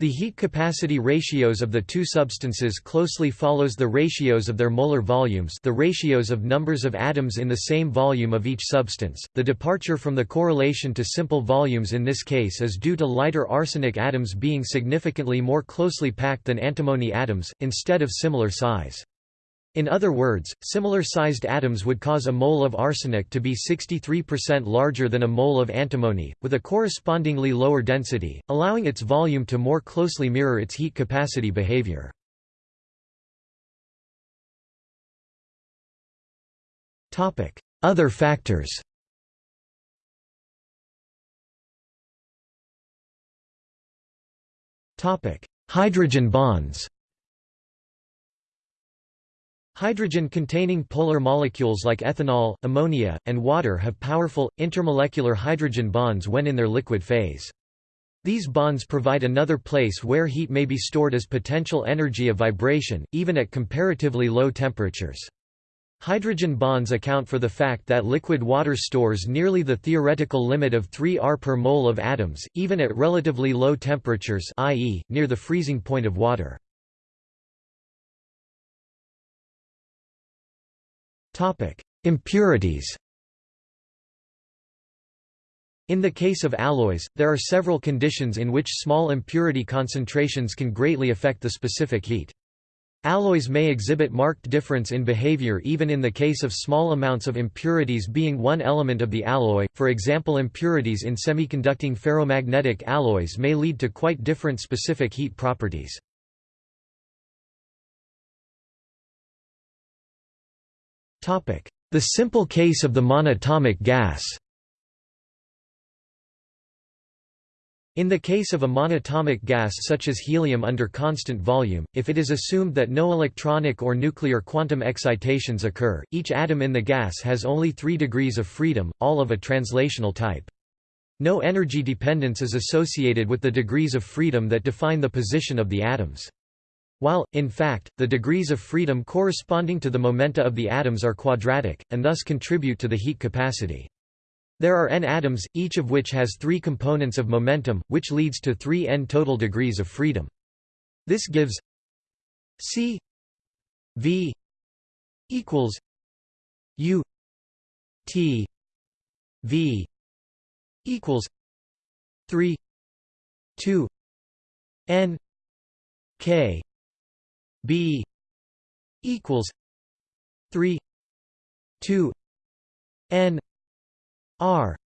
The heat capacity ratios of the two substances closely follows the ratios of their molar volumes the ratios of numbers of atoms in the same volume of each substance. The departure from the correlation to simple volumes in this case is due to lighter arsenic atoms being significantly more closely packed than antimony atoms, instead of similar size. In other words, similar-sized atoms would cause a mole of arsenic to be 63% larger than a mole of antimony, with a correspondingly lower density, allowing its volume to more closely mirror its heat capacity behavior. Other factors Hydrogen bonds Hydrogen-containing polar molecules like ethanol, ammonia, and water have powerful, intermolecular hydrogen bonds when in their liquid phase. These bonds provide another place where heat may be stored as potential energy of vibration, even at comparatively low temperatures. Hydrogen bonds account for the fact that liquid water stores nearly the theoretical limit of 3 R per mole of atoms, even at relatively low temperatures i.e., near the freezing point of water. Topic: Impurities. In the case of alloys, there are several conditions in which small impurity concentrations can greatly affect the specific heat. Alloys may exhibit marked difference in behavior even in the case of small amounts of impurities being one element of the alloy, for example impurities in semiconducting ferromagnetic alloys may lead to quite different specific heat properties. The simple case of the monatomic gas In the case of a monatomic gas such as helium under constant volume, if it is assumed that no electronic or nuclear quantum excitations occur, each atom in the gas has only three degrees of freedom, all of a translational type. No energy dependence is associated with the degrees of freedom that define the position of the atoms. While, in fact, the degrees of freedom corresponding to the momenta of the atoms are quadratic, and thus contribute to the heat capacity. There are n atoms, each of which has three components of momentum, which leads to 3 n total degrees of freedom. This gives c v equals u t V equals three two N K B equals three two N R.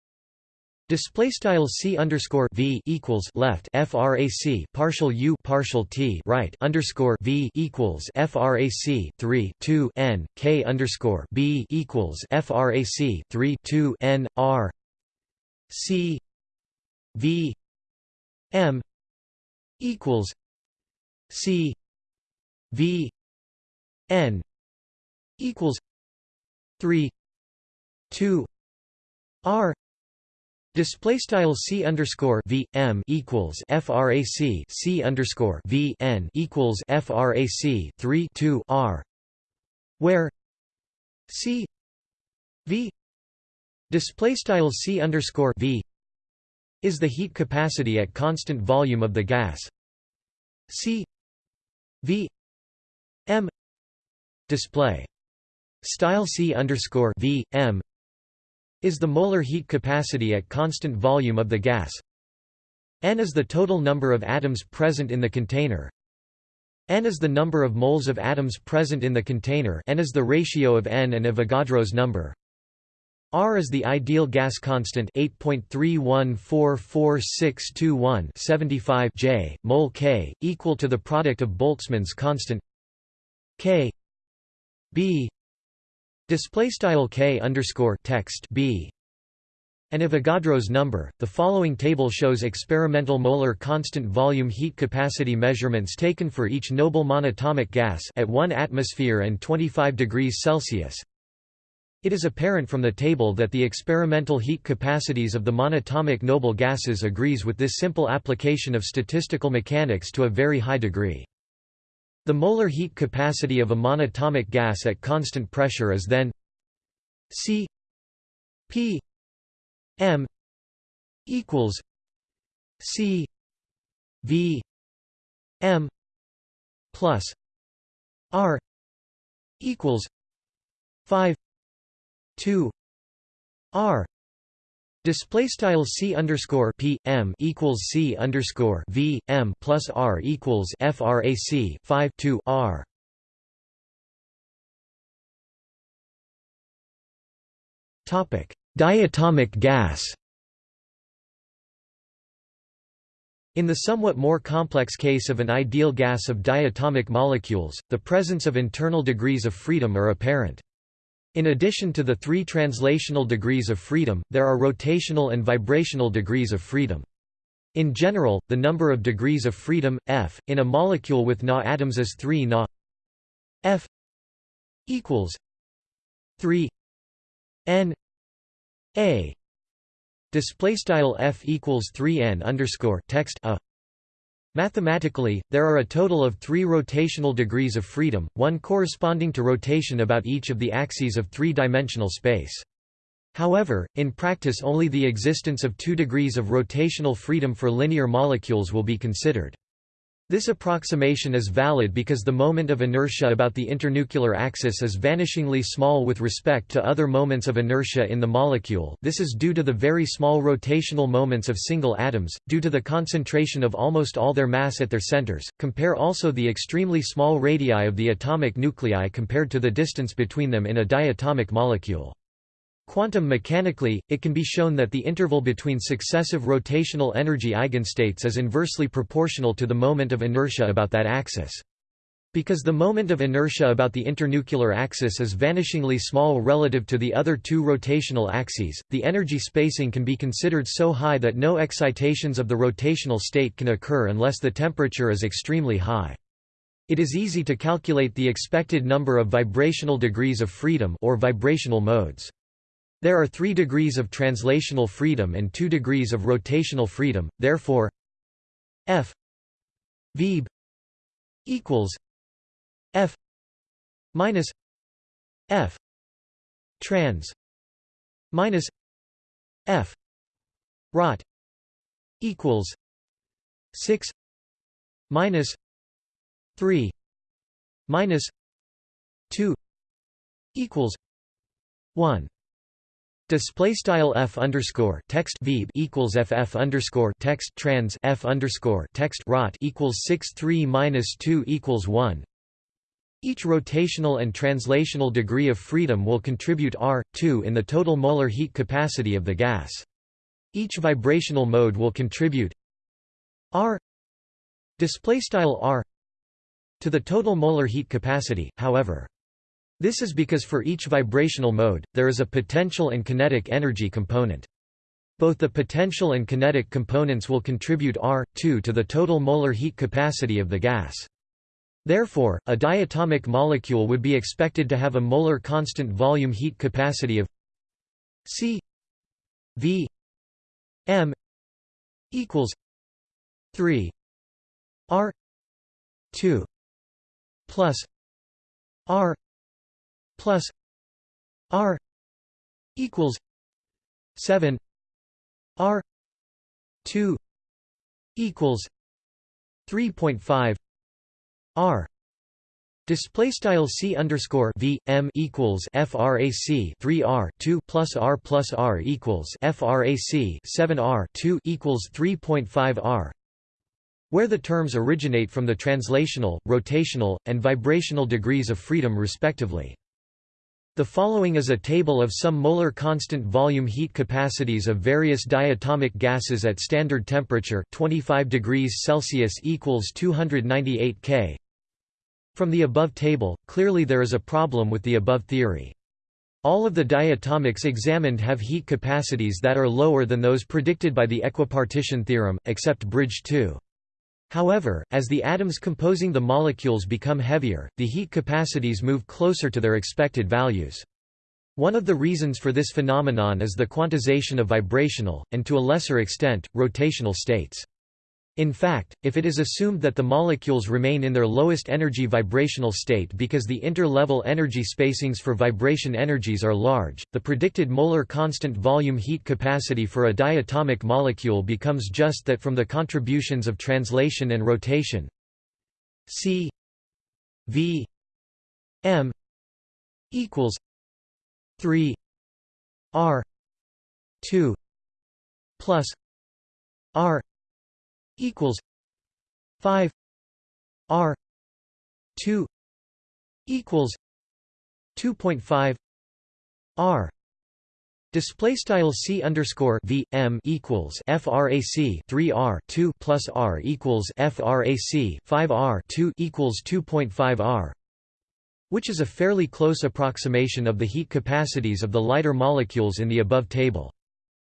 Display style c underscore v equals left frac partial u partial t right underscore v equals frac 3 2 n k underscore b equals frac 3 2 n r. C v m equals c v n equals 3 2 r Display style c underscore v m equals frac c underscore v n equals frac 3 2 r, where c v display style c underscore v is the heat capacity at constant volume of the gas. c v display. Style c underscore v m is the molar heat capacity at constant volume of the gas. N is the total number of atoms present in the container. N is the number of moles of atoms present in the container. N is the ratio of n and Avogadro's number. R is the ideal gas constant 8.314461 75 J mole K equal to the product of Boltzmann's constant K B Display style k underscore text b and Avogadro's number. The following table shows experimental molar constant volume heat capacity measurements taken for each noble monatomic gas at 1 atmosphere and 25 degrees Celsius. It is apparent from the table that the experimental heat capacities of the monatomic noble gases agrees with this simple application of statistical mechanics to a very high degree. The molar heat capacity of a monatomic gas at constant pressure is then C P M equals C V M plus R equals five two R Display style c underscore p m equals c underscore v m plus r equals frac 5 2 r. Topic: Diatomic gas. In the somewhat more complex case of an ideal gas of diatomic molecules, the presence of internal degrees of freedom are apparent. In addition to the three translational degrees of freedom, there are rotational and vibrational degrees of freedom. In general, the number of degrees of freedom, f, in a molecule with Na atoms is 3 Na f equals 3 n a display style f equals 3 n underscore text a Mathematically, there are a total of three rotational degrees of freedom, one corresponding to rotation about each of the axes of three-dimensional space. However, in practice only the existence of two degrees of rotational freedom for linear molecules will be considered. This approximation is valid because the moment of inertia about the internuclear axis is vanishingly small with respect to other moments of inertia in the molecule this is due to the very small rotational moments of single atoms, due to the concentration of almost all their mass at their centers. Compare also the extremely small radii of the atomic nuclei compared to the distance between them in a diatomic molecule. Quantum mechanically, it can be shown that the interval between successive rotational energy eigenstates is inversely proportional to the moment of inertia about that axis. Because the moment of inertia about the internuclear axis is vanishingly small relative to the other two rotational axes, the energy spacing can be considered so high that no excitations of the rotational state can occur unless the temperature is extremely high. It is easy to calculate the expected number of vibrational degrees of freedom or vibrational modes. There are three degrees of translational freedom and two degrees of rotational freedom, therefore f vb equals f minus f trans minus f rot equals 6 minus 3 minus 2 equals 1 Display style f underscore text v equals ff underscore text trans f underscore text rot equals six three minus two equals one. Each rotational and translational degree of freedom will contribute r two in the total molar heat capacity of the gas. Each vibrational mode will contribute r display style r to the total molar heat capacity. However. This is because for each vibrational mode, there is a potential and kinetic energy component. Both the potential and kinetic components will contribute R2 to the total molar heat capacity of the gas. Therefore, a diatomic molecule would be expected to have a molar constant volume heat capacity of C V M equals 3 R 2 plus R plus R equals seven R two equals three point five R Display style c underscore v m equals frac 3 r 2 plus r plus r equals frac 7 r 2 equals 3.5 r, where the terms originate from the translational, rotational, and vibrational degrees of freedom respectively. The following is a table of some molar constant volume heat capacities of various diatomic gases at standard temperature 25 degrees Celsius equals 298 K. From the above table, clearly there is a problem with the above theory. All of the diatomics examined have heat capacities that are lower than those predicted by the equipartition theorem, except bridge 2. However, as the atoms composing the molecules become heavier, the heat capacities move closer to their expected values. One of the reasons for this phenomenon is the quantization of vibrational, and to a lesser extent, rotational states. In fact, if it is assumed that the molecules remain in their lowest energy vibrational state because the inter-level energy spacings for vibration energies are large, the predicted molar constant volume heat capacity for a diatomic molecule becomes just that from the contributions of translation and rotation. C V M equals 3 R 2 plus R equals 5 r 2 equals 2.5 r Display style c underscore v m equals frac 3 r 2 plus r equals frac 5 r 2 equals 2.5 r, which is a fairly close approximation of the heat capacities of the lighter molecules in the above table.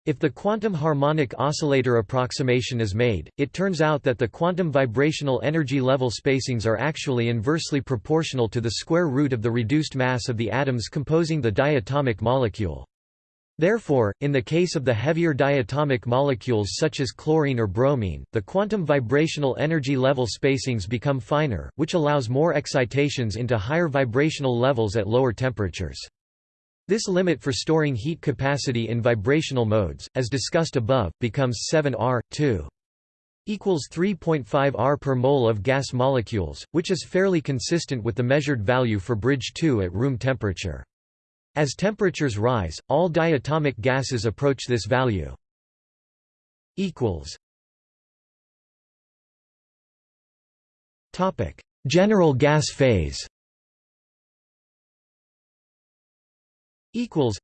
If the quantum harmonic oscillator approximation is made, it turns out that the quantum vibrational energy level spacings are actually inversely proportional to the square root of the reduced mass of the atoms composing the diatomic molecule. Therefore, in the case of the heavier diatomic molecules such as chlorine or bromine, the quantum vibrational energy level spacings become finer, which allows more excitations into higher vibrational levels at lower temperatures. This limit for storing heat capacity in vibrational modes, as discussed above, becomes 7 R, 2 equals 3.5 R per mole of gas molecules, which is fairly consistent with the measured value for bridge 2 at room temperature. As temperatures rise, all diatomic gases approach this value. General gas phase equals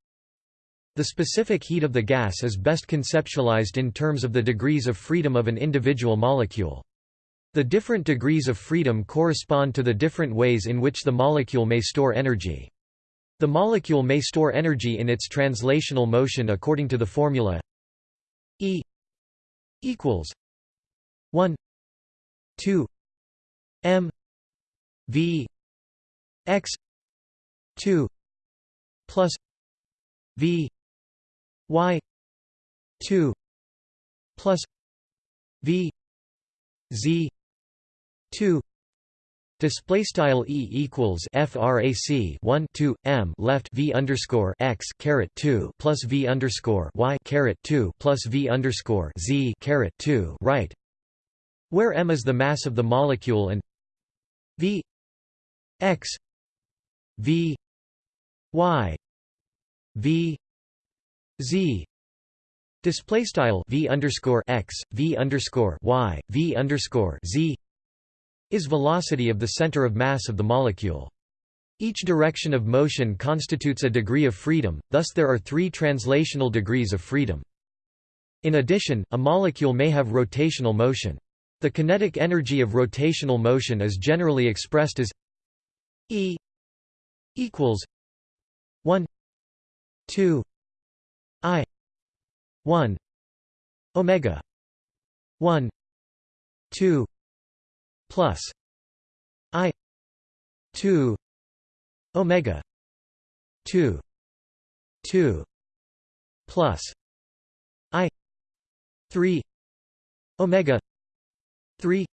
the specific heat of the gas is best conceptualized in terms of the degrees of freedom of an individual molecule. The different degrees of freedom correspond to the different ways in which the molecule may store energy. The molecule may store energy in its translational motion according to the formula E equals 1 2 m v x 2 plus V Y two plus V Z two Display style e equals frac 1 2 m left v underscore x caret 2 plus v underscore y caret 2 plus v underscore z caret 2 right, where m is the mass of the molecule and v x v y v z display style v underscore x v underscore y v underscore z is velocity of the center of mass of the molecule. Each direction of motion constitutes a degree of freedom, thus there are three translational degrees of freedom. In addition, a molecule may have rotational motion. The kinetic energy of rotational motion is generally expressed as E equals 1 2 I 1 omega 1 2 plus I 2 omega 2 2 plus I 3 omega 3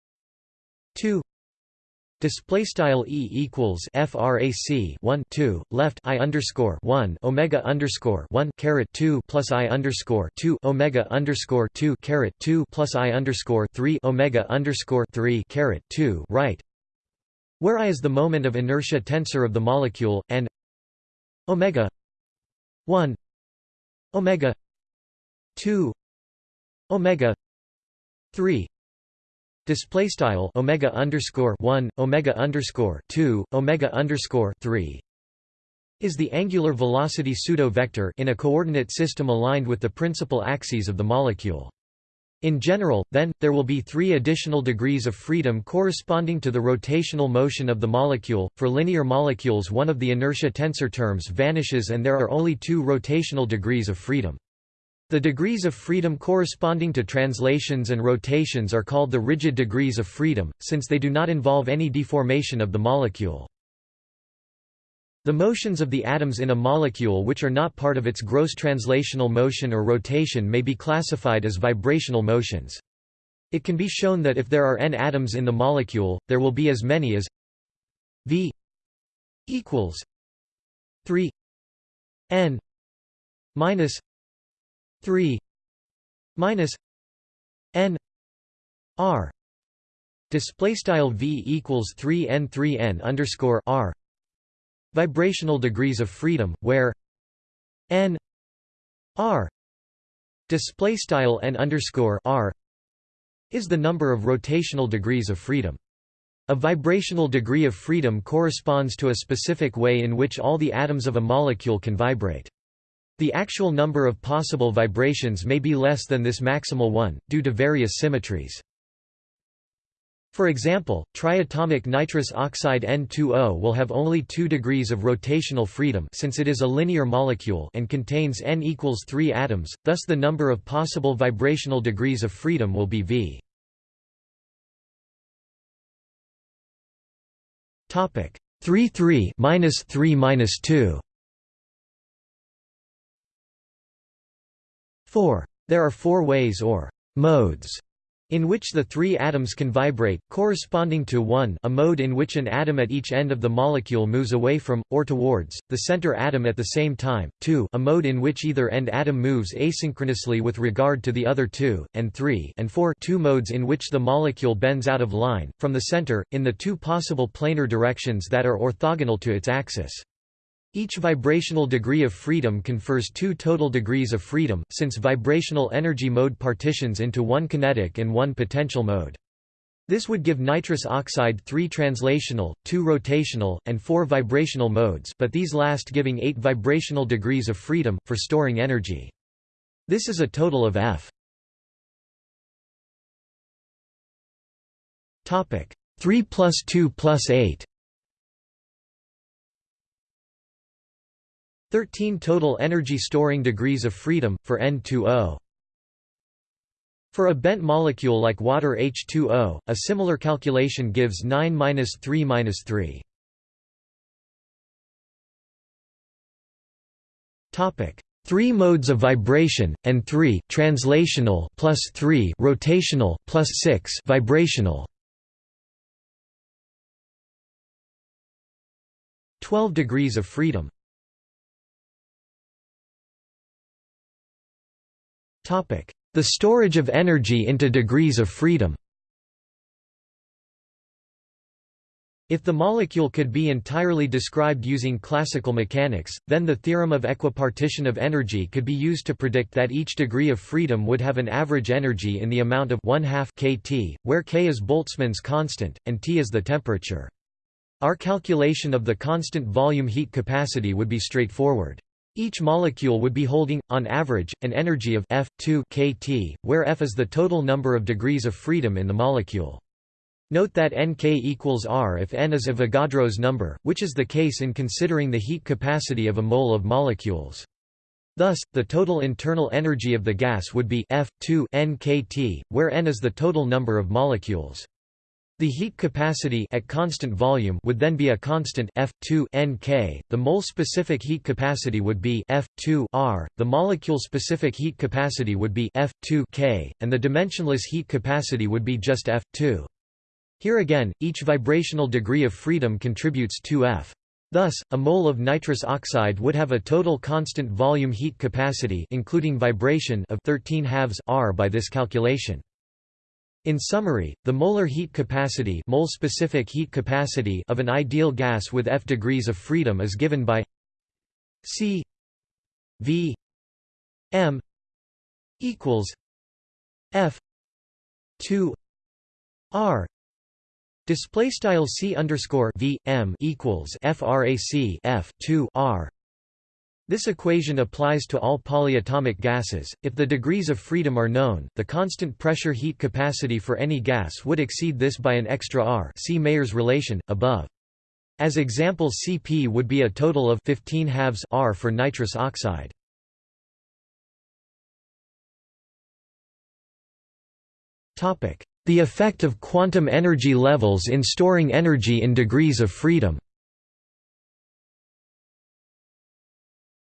2 Display style e equals frac 1 2 left i underscore 1 omega underscore 1 caret 2 plus i underscore 2 omega underscore 2 caret 2 plus i underscore 3 omega underscore 3 caret 2 right, where i is the moment of inertia tensor of the molecule and omega 1 omega 2 omega 3 Display style omega underscore one omega underscore two omega underscore three is the angular velocity pseudo-vector in a coordinate system aligned with the principal axes of the molecule. In general, then, there will be three additional degrees of freedom corresponding to the rotational motion of the molecule. For linear molecules, one of the inertia tensor terms vanishes and there are only two rotational degrees of freedom. The degrees of freedom corresponding to translations and rotations are called the rigid degrees of freedom, since they do not involve any deformation of the molecule. The motions of the atoms in a molecule which are not part of its gross translational motion or rotation may be classified as vibrational motions. It can be shown that if there are n atoms in the molecule, there will be as many as v equals 3 n minus 3 minus n r. Display style v equals 3 n 3 n underscore r. Vibrational degrees of freedom where n r. Display style n underscore r is the number of rotational degrees of freedom. A vibrational degree of freedom corresponds to a specific way in which all the atoms of a molecule can vibrate the actual number of possible vibrations may be less than this maximal one, due to various symmetries. For example, triatomic nitrous oxide N2O will have only 2 degrees of rotational freedom since it is a linear molecule and contains N equals 3 atoms, thus the number of possible vibrational degrees of freedom will be V. Topic 3 3 minus 3 minus 2 4. There are four ways or modes in which the three atoms can vibrate, corresponding to 1 a mode in which an atom at each end of the molecule moves away from, or towards, the center atom at the same time, 2 a mode in which either end atom moves asynchronously with regard to the other two, and 3 and 4 two modes in which the molecule bends out of line, from the center, in the two possible planar directions that are orthogonal to its axis. Each vibrational degree of freedom confers two total degrees of freedom, since vibrational energy mode partitions into one kinetic and one potential mode. This would give nitrous oxide three translational, two rotational, and four vibrational modes but these last giving eight vibrational degrees of freedom, for storing energy. This is a total of F. 3 plus 2 plus 8 13 total energy storing degrees of freedom, for N2O. For a bent molecule like water H2O, a similar calculation gives 9-3-3. Topic: 3 modes of vibration and 3 translational plus 3 rotational plus 6 vibrational. 12 degrees of freedom. The storage of energy into degrees of freedom If the molecule could be entirely described using classical mechanics, then the theorem of equipartition of energy could be used to predict that each degree of freedom would have an average energy in the amount of 1 half kT, where k is Boltzmann's constant, and T is the temperature. Our calculation of the constant volume heat capacity would be straightforward. Each molecule would be holding, on average, an energy of F 2 kT, where F is the total number of degrees of freedom in the molecule. Note that Nk equals R if N is Avogadro's number, which is the case in considering the heat capacity of a mole of molecules. Thus, the total internal energy of the gas would be F 2 nkt, where N is the total number of molecules. The heat capacity at constant volume would then be a constant F2 Nk. The mole-specific heat capacity would be F2 R. The molecule-specific heat capacity would be F2 K, and the dimensionless heat capacity would be just F2. Here again, each vibrational degree of freedom contributes 2F. Thus, a mole of nitrous oxide would have a total constant volume heat capacity including vibration of 13 halves R by this calculation. In summary, the molar heat capacity mole specific heat capacity of an ideal gas with F degrees of freedom is given by C V M equals F 2 R Display style c underscore v m equals frac f 2 r. This equation applies to all polyatomic gases. If the degrees of freedom are known, the constant pressure heat capacity for any gas would exceed this by an extra r. See Mayer's relation above. As example, Cp would be a total of 15 halves r for nitrous oxide. Topic: the effect of quantum energy levels in storing energy in degrees of freedom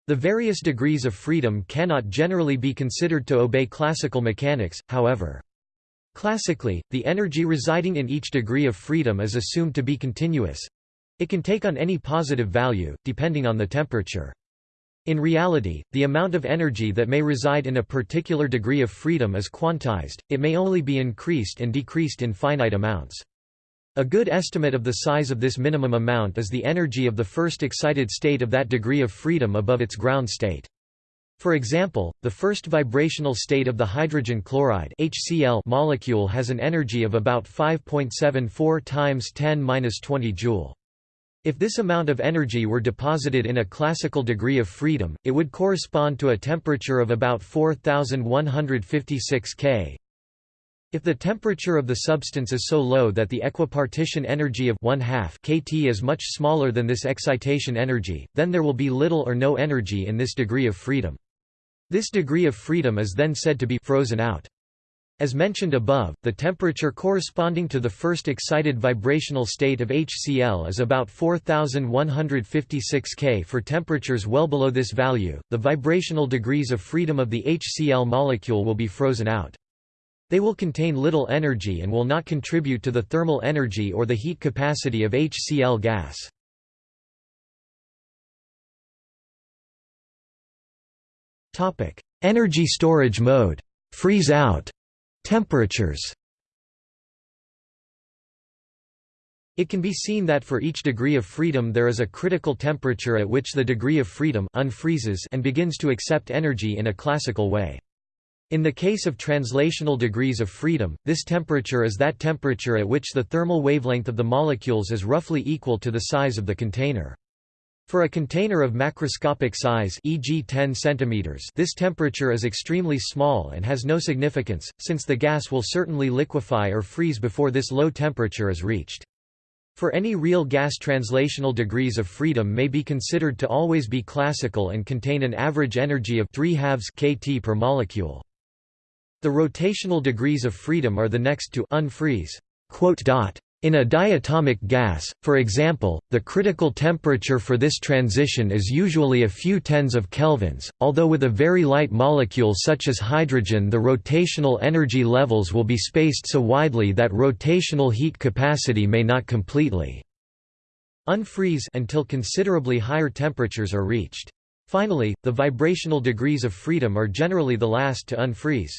The various degrees of freedom cannot generally be considered to obey classical mechanics, however. Classically, the energy residing in each degree of freedom is assumed to be continuous. It can take on any positive value, depending on the temperature. In reality, the amount of energy that may reside in a particular degree of freedom is quantized, it may only be increased and decreased in finite amounts. A good estimate of the size of this minimum amount is the energy of the first excited state of that degree of freedom above its ground state. For example, the first vibrational state of the hydrogen chloride HCl molecule has an energy of about 5.74 times 10^-20 joule. If this amount of energy were deposited in a classical degree of freedom, it would correspond to a temperature of about 4156 K. If the temperature of the substance is so low that the equipartition energy of 1 half kT is much smaller than this excitation energy, then there will be little or no energy in this degree of freedom. This degree of freedom is then said to be frozen out. As mentioned above, the temperature corresponding to the first excited vibrational state of HCl is about 4156 K. For temperatures well below this value, the vibrational degrees of freedom of the HCl molecule will be frozen out. They will contain little energy and will not contribute to the thermal energy or the heat capacity of HCl gas. Energy storage mode freeze out Temperatures It can be seen that for each degree of freedom there is a critical temperature at which the degree of freedom unfreezes and begins to accept energy in a classical way. In the case of translational degrees of freedom, this temperature is that temperature at which the thermal wavelength of the molecules is roughly equal to the size of the container. For a container of macroscopic size e.g. 10 cm this temperature is extremely small and has no significance, since the gas will certainly liquefy or freeze before this low temperature is reached. For any real gas translational degrees of freedom may be considered to always be classical and contain an average energy of 3 halves kT per molecule. The rotational degrees of freedom are the next to unfreeze. In a diatomic gas, for example, the critical temperature for this transition is usually a few tens of kelvins, although with a very light molecule such as hydrogen the rotational energy levels will be spaced so widely that rotational heat capacity may not completely unfreeze until considerably higher temperatures are reached. Finally, the vibrational degrees of freedom are generally the last to unfreeze.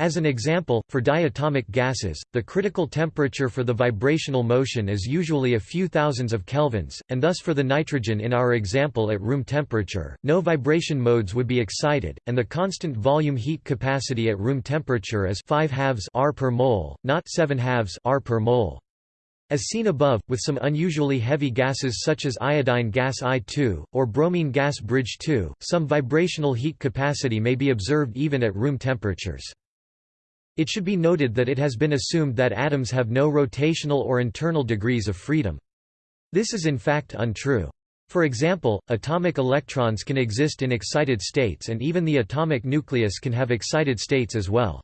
As an example, for diatomic gases, the critical temperature for the vibrational motion is usually a few thousands of kelvins, and thus for the nitrogen in our example at room temperature, no vibration modes would be excited, and the constant volume heat capacity at room temperature is 5 halves R per mole, not 7 halves R per mole. As seen above, with some unusually heavy gases such as iodine gas I2, or bromine gas bridge 2, some vibrational heat capacity may be observed even at room temperatures. It should be noted that it has been assumed that atoms have no rotational or internal degrees of freedom. This is in fact untrue. For example, atomic electrons can exist in excited states and even the atomic nucleus can have excited states as well.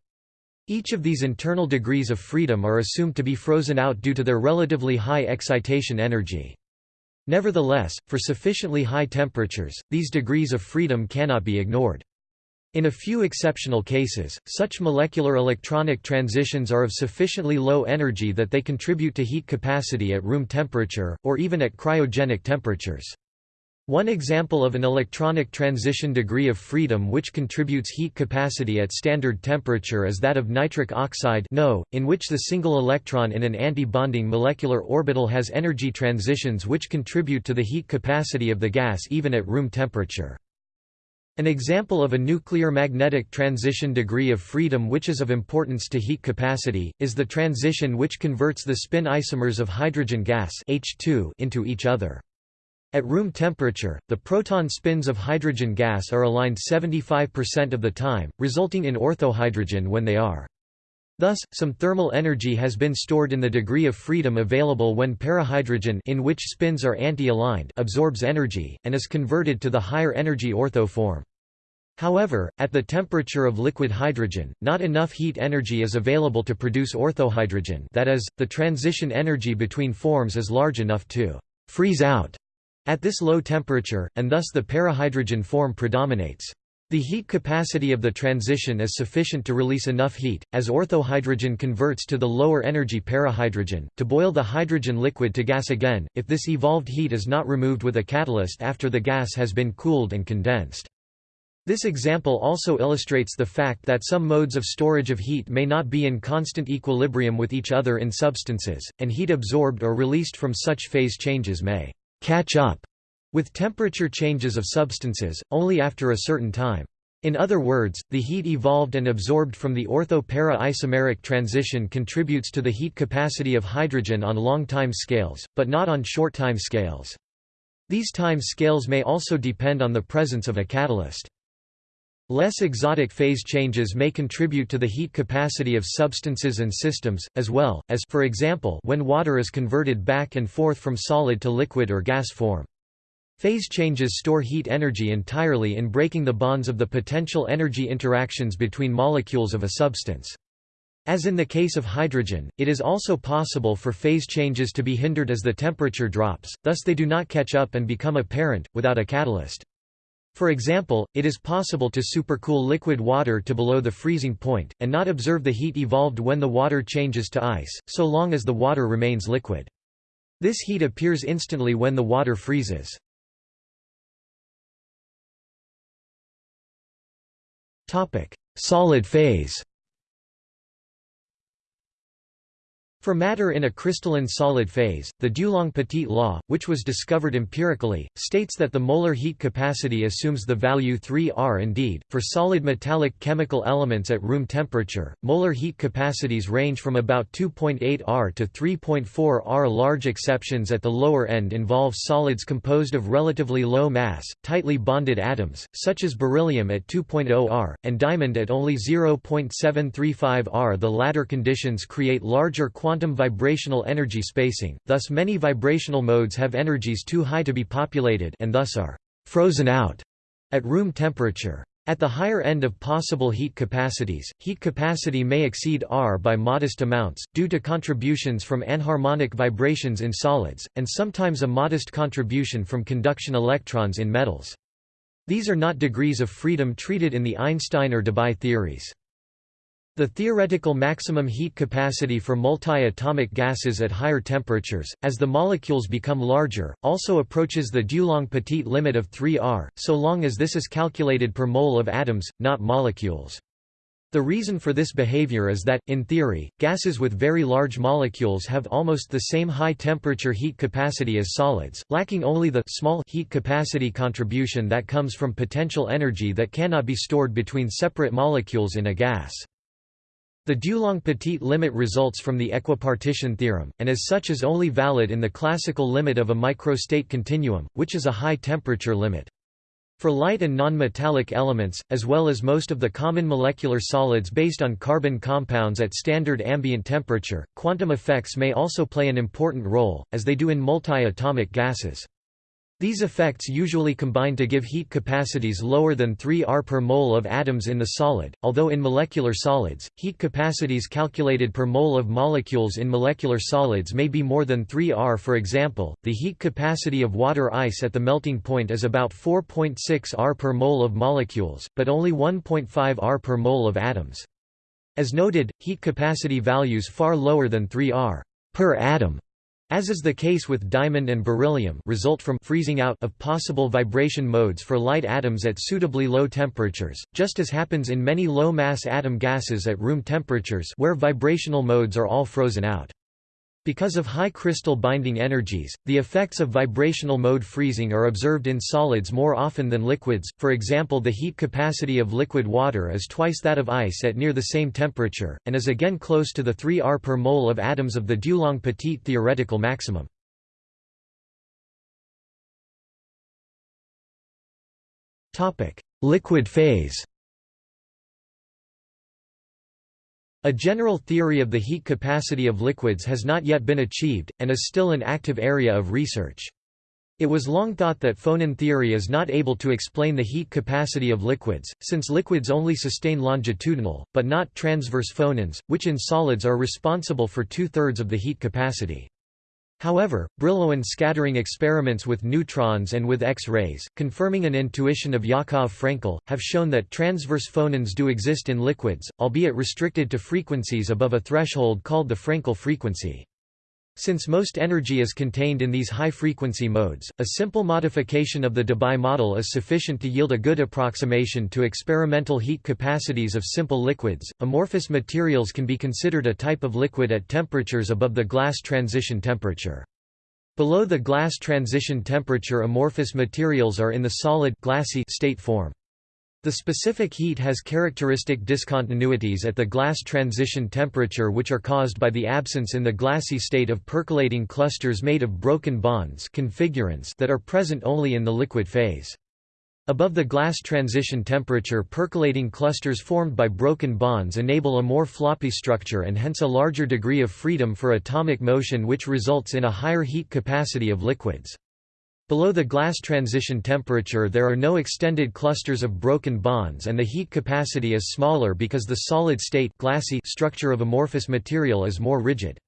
Each of these internal degrees of freedom are assumed to be frozen out due to their relatively high excitation energy. Nevertheless, for sufficiently high temperatures, these degrees of freedom cannot be ignored. In a few exceptional cases, such molecular electronic transitions are of sufficiently low energy that they contribute to heat capacity at room temperature, or even at cryogenic temperatures. One example of an electronic transition degree of freedom which contributes heat capacity at standard temperature is that of nitric oxide NO, in which the single electron in an anti-bonding molecular orbital has energy transitions which contribute to the heat capacity of the gas even at room temperature. An example of a nuclear magnetic transition degree of freedom which is of importance to heat capacity, is the transition which converts the spin isomers of hydrogen gas H2 into each other. At room temperature, the proton spins of hydrogen gas are aligned 75% of the time, resulting in orthohydrogen when they are. Thus, some thermal energy has been stored in the degree of freedom available when parahydrogen in which spins are anti-aligned absorbs energy, and is converted to the higher energy ortho form. However, at the temperature of liquid hydrogen, not enough heat energy is available to produce orthohydrogen that is, the transition energy between forms is large enough to «freeze out» at this low temperature, and thus the parahydrogen form predominates. The heat capacity of the transition is sufficient to release enough heat, as orthohydrogen converts to the lower energy parahydrogen, to boil the hydrogen liquid to gas again, if this evolved heat is not removed with a catalyst after the gas has been cooled and condensed. This example also illustrates the fact that some modes of storage of heat may not be in constant equilibrium with each other in substances, and heat absorbed or released from such phase changes may catch up with temperature changes of substances, only after a certain time. In other words, the heat evolved and absorbed from the ortho-para isomeric transition contributes to the heat capacity of hydrogen on long time scales, but not on short time scales. These time scales may also depend on the presence of a catalyst. Less exotic phase changes may contribute to the heat capacity of substances and systems, as well, as for example when water is converted back and forth from solid to liquid or gas form. Phase changes store heat energy entirely in breaking the bonds of the potential energy interactions between molecules of a substance. As in the case of hydrogen, it is also possible for phase changes to be hindered as the temperature drops, thus they do not catch up and become apparent, without a catalyst. For example, it is possible to supercool liquid water to below the freezing point, and not observe the heat evolved when the water changes to ice, so long as the water remains liquid. This heat appears instantly when the water freezes. Solid phase For matter in a crystalline solid phase, the Dulong-Petit law, which was discovered empirically, states that the molar heat capacity assumes the value 3R. Indeed, for solid metallic chemical elements at room temperature, molar heat capacities range from about 2.8 R to 3.4 R. Large exceptions at the lower end involve solids composed of relatively low mass, tightly bonded atoms, such as beryllium at 2.0 R, and diamond at only 0.735 R. The latter conditions create larger quantum quantum vibrational energy spacing, thus many vibrational modes have energies too high to be populated and thus are «frozen out» at room temperature. At the higher end of possible heat capacities, heat capacity may exceed R by modest amounts, due to contributions from anharmonic vibrations in solids, and sometimes a modest contribution from conduction electrons in metals. These are not degrees of freedom treated in the Einstein or Debye theories. The theoretical maximum heat capacity for multi-atomic gases at higher temperatures, as the molecules become larger, also approaches the Dulong-Petit limit of 3 R, so long as this is calculated per mole of atoms, not molecules. The reason for this behavior is that, in theory, gases with very large molecules have almost the same high-temperature heat capacity as solids, lacking only the small heat capacity contribution that comes from potential energy that cannot be stored between separate molecules in a gas. The Dulong-Petit limit results from the equipartition theorem, and as such is only valid in the classical limit of a microstate continuum, which is a high-temperature limit. For light and non-metallic elements, as well as most of the common molecular solids based on carbon compounds at standard ambient temperature, quantum effects may also play an important role, as they do in multi-atomic gases. These effects usually combine to give heat capacities lower than 3 R per mole of atoms in the solid, although in molecular solids, heat capacities calculated per mole of molecules in molecular solids may be more than 3 R. For example, the heat capacity of water ice at the melting point is about 4.6 R per mole of molecules, but only 1.5 R per mole of atoms. As noted, heat capacity values far lower than 3 R per atom as is the case with diamond and beryllium result from freezing out of possible vibration modes for light atoms at suitably low temperatures, just as happens in many low-mass atom gases at room temperatures where vibrational modes are all frozen out. Because of high crystal binding energies, the effects of vibrational mode freezing are observed in solids more often than liquids, for example the heat capacity of liquid water is twice that of ice at near the same temperature, and is again close to the 3 R per mole of atoms of the Dulong-Petit theoretical maximum. Liquid phase A general theory of the heat capacity of liquids has not yet been achieved, and is still an active area of research. It was long thought that phonon theory is not able to explain the heat capacity of liquids, since liquids only sustain longitudinal, but not transverse phonons, which in solids are responsible for two-thirds of the heat capacity. However, Brillouin scattering experiments with neutrons and with X-rays, confirming an intuition of Yakov-Frenkel, have shown that transverse phonons do exist in liquids, albeit restricted to frequencies above a threshold called the Frankel frequency. Since most energy is contained in these high-frequency modes, a simple modification of the Debye model is sufficient to yield a good approximation to experimental heat capacities of simple liquids. Amorphous materials can be considered a type of liquid at temperatures above the glass transition temperature. Below the glass transition temperature amorphous materials are in the solid glassy state form. The specific heat has characteristic discontinuities at the glass transition temperature which are caused by the absence in the glassy state of percolating clusters made of broken bonds that are present only in the liquid phase. Above the glass transition temperature percolating clusters formed by broken bonds enable a more floppy structure and hence a larger degree of freedom for atomic motion which results in a higher heat capacity of liquids. Below the glass transition temperature there are no extended clusters of broken bonds and the heat capacity is smaller because the solid-state glassy structure of amorphous material is more rigid.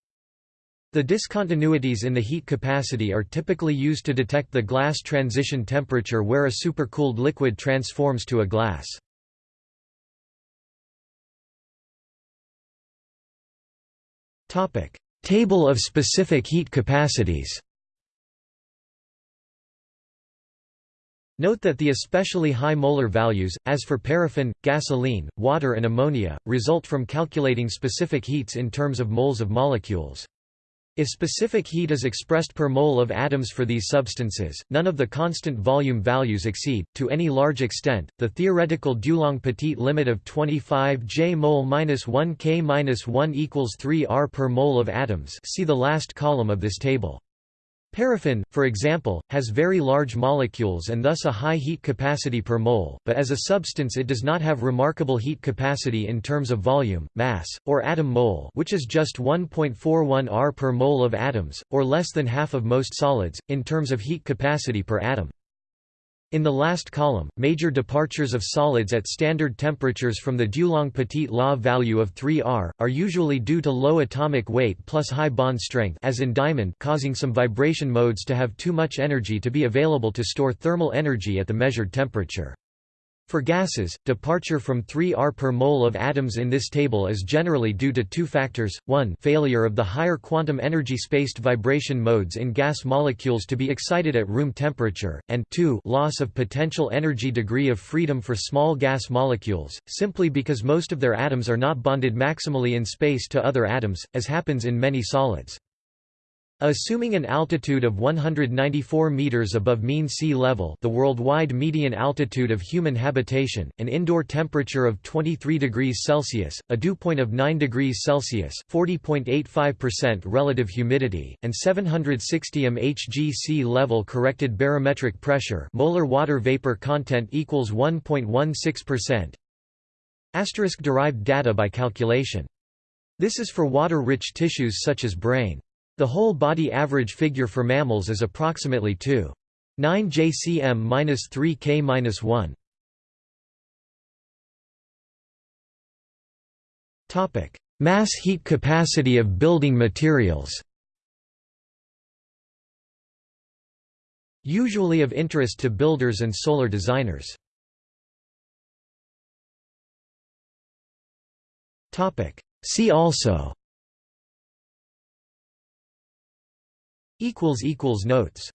The discontinuities in the heat capacity are typically used to detect the glass transition temperature where a supercooled liquid transforms to a glass. Table of specific heat capacities Note that the especially high molar values, as for paraffin, gasoline, water and ammonia, result from calculating specific heats in terms of moles of molecules. If specific heat is expressed per mole of atoms for these substances, none of the constant volume values exceed, to any large extent, the theoretical Dulong-Petit limit of 25 J mol-1 K-1 equals 3 R per mole of atoms see the last column of this table. Paraffin, for example, has very large molecules and thus a high heat capacity per mole, but as a substance it does not have remarkable heat capacity in terms of volume, mass, or atom mole which is just 1.41 R per mole of atoms, or less than half of most solids, in terms of heat capacity per atom. In the last column, major departures of solids at standard temperatures from the Dulong-Petit law value of 3 R, are usually due to low atomic weight plus high bond strength as in diamond causing some vibration modes to have too much energy to be available to store thermal energy at the measured temperature. For gases, departure from 3 R per mole of atoms in this table is generally due to two factors, 1 failure of the higher quantum energy spaced vibration modes in gas molecules to be excited at room temperature, and 2 loss of potential energy degree of freedom for small gas molecules, simply because most of their atoms are not bonded maximally in space to other atoms, as happens in many solids. Assuming an altitude of 194 meters above mean sea level, the worldwide median altitude of human habitation, an indoor temperature of 23 degrees Celsius, a dew point of 9 degrees Celsius, 40.85% relative humidity, and 760 mHg sea level corrected barometric pressure, molar water vapor content equals 1.16%. Asterisk derived data by calculation. This is for water-rich tissues such as brain. The whole body average figure for mammals is approximately 2. 9 jcm 3 k 1. Topic: Mass heat capacity of building materials Usually of interest to builders and solar designers. Topic: See also Notes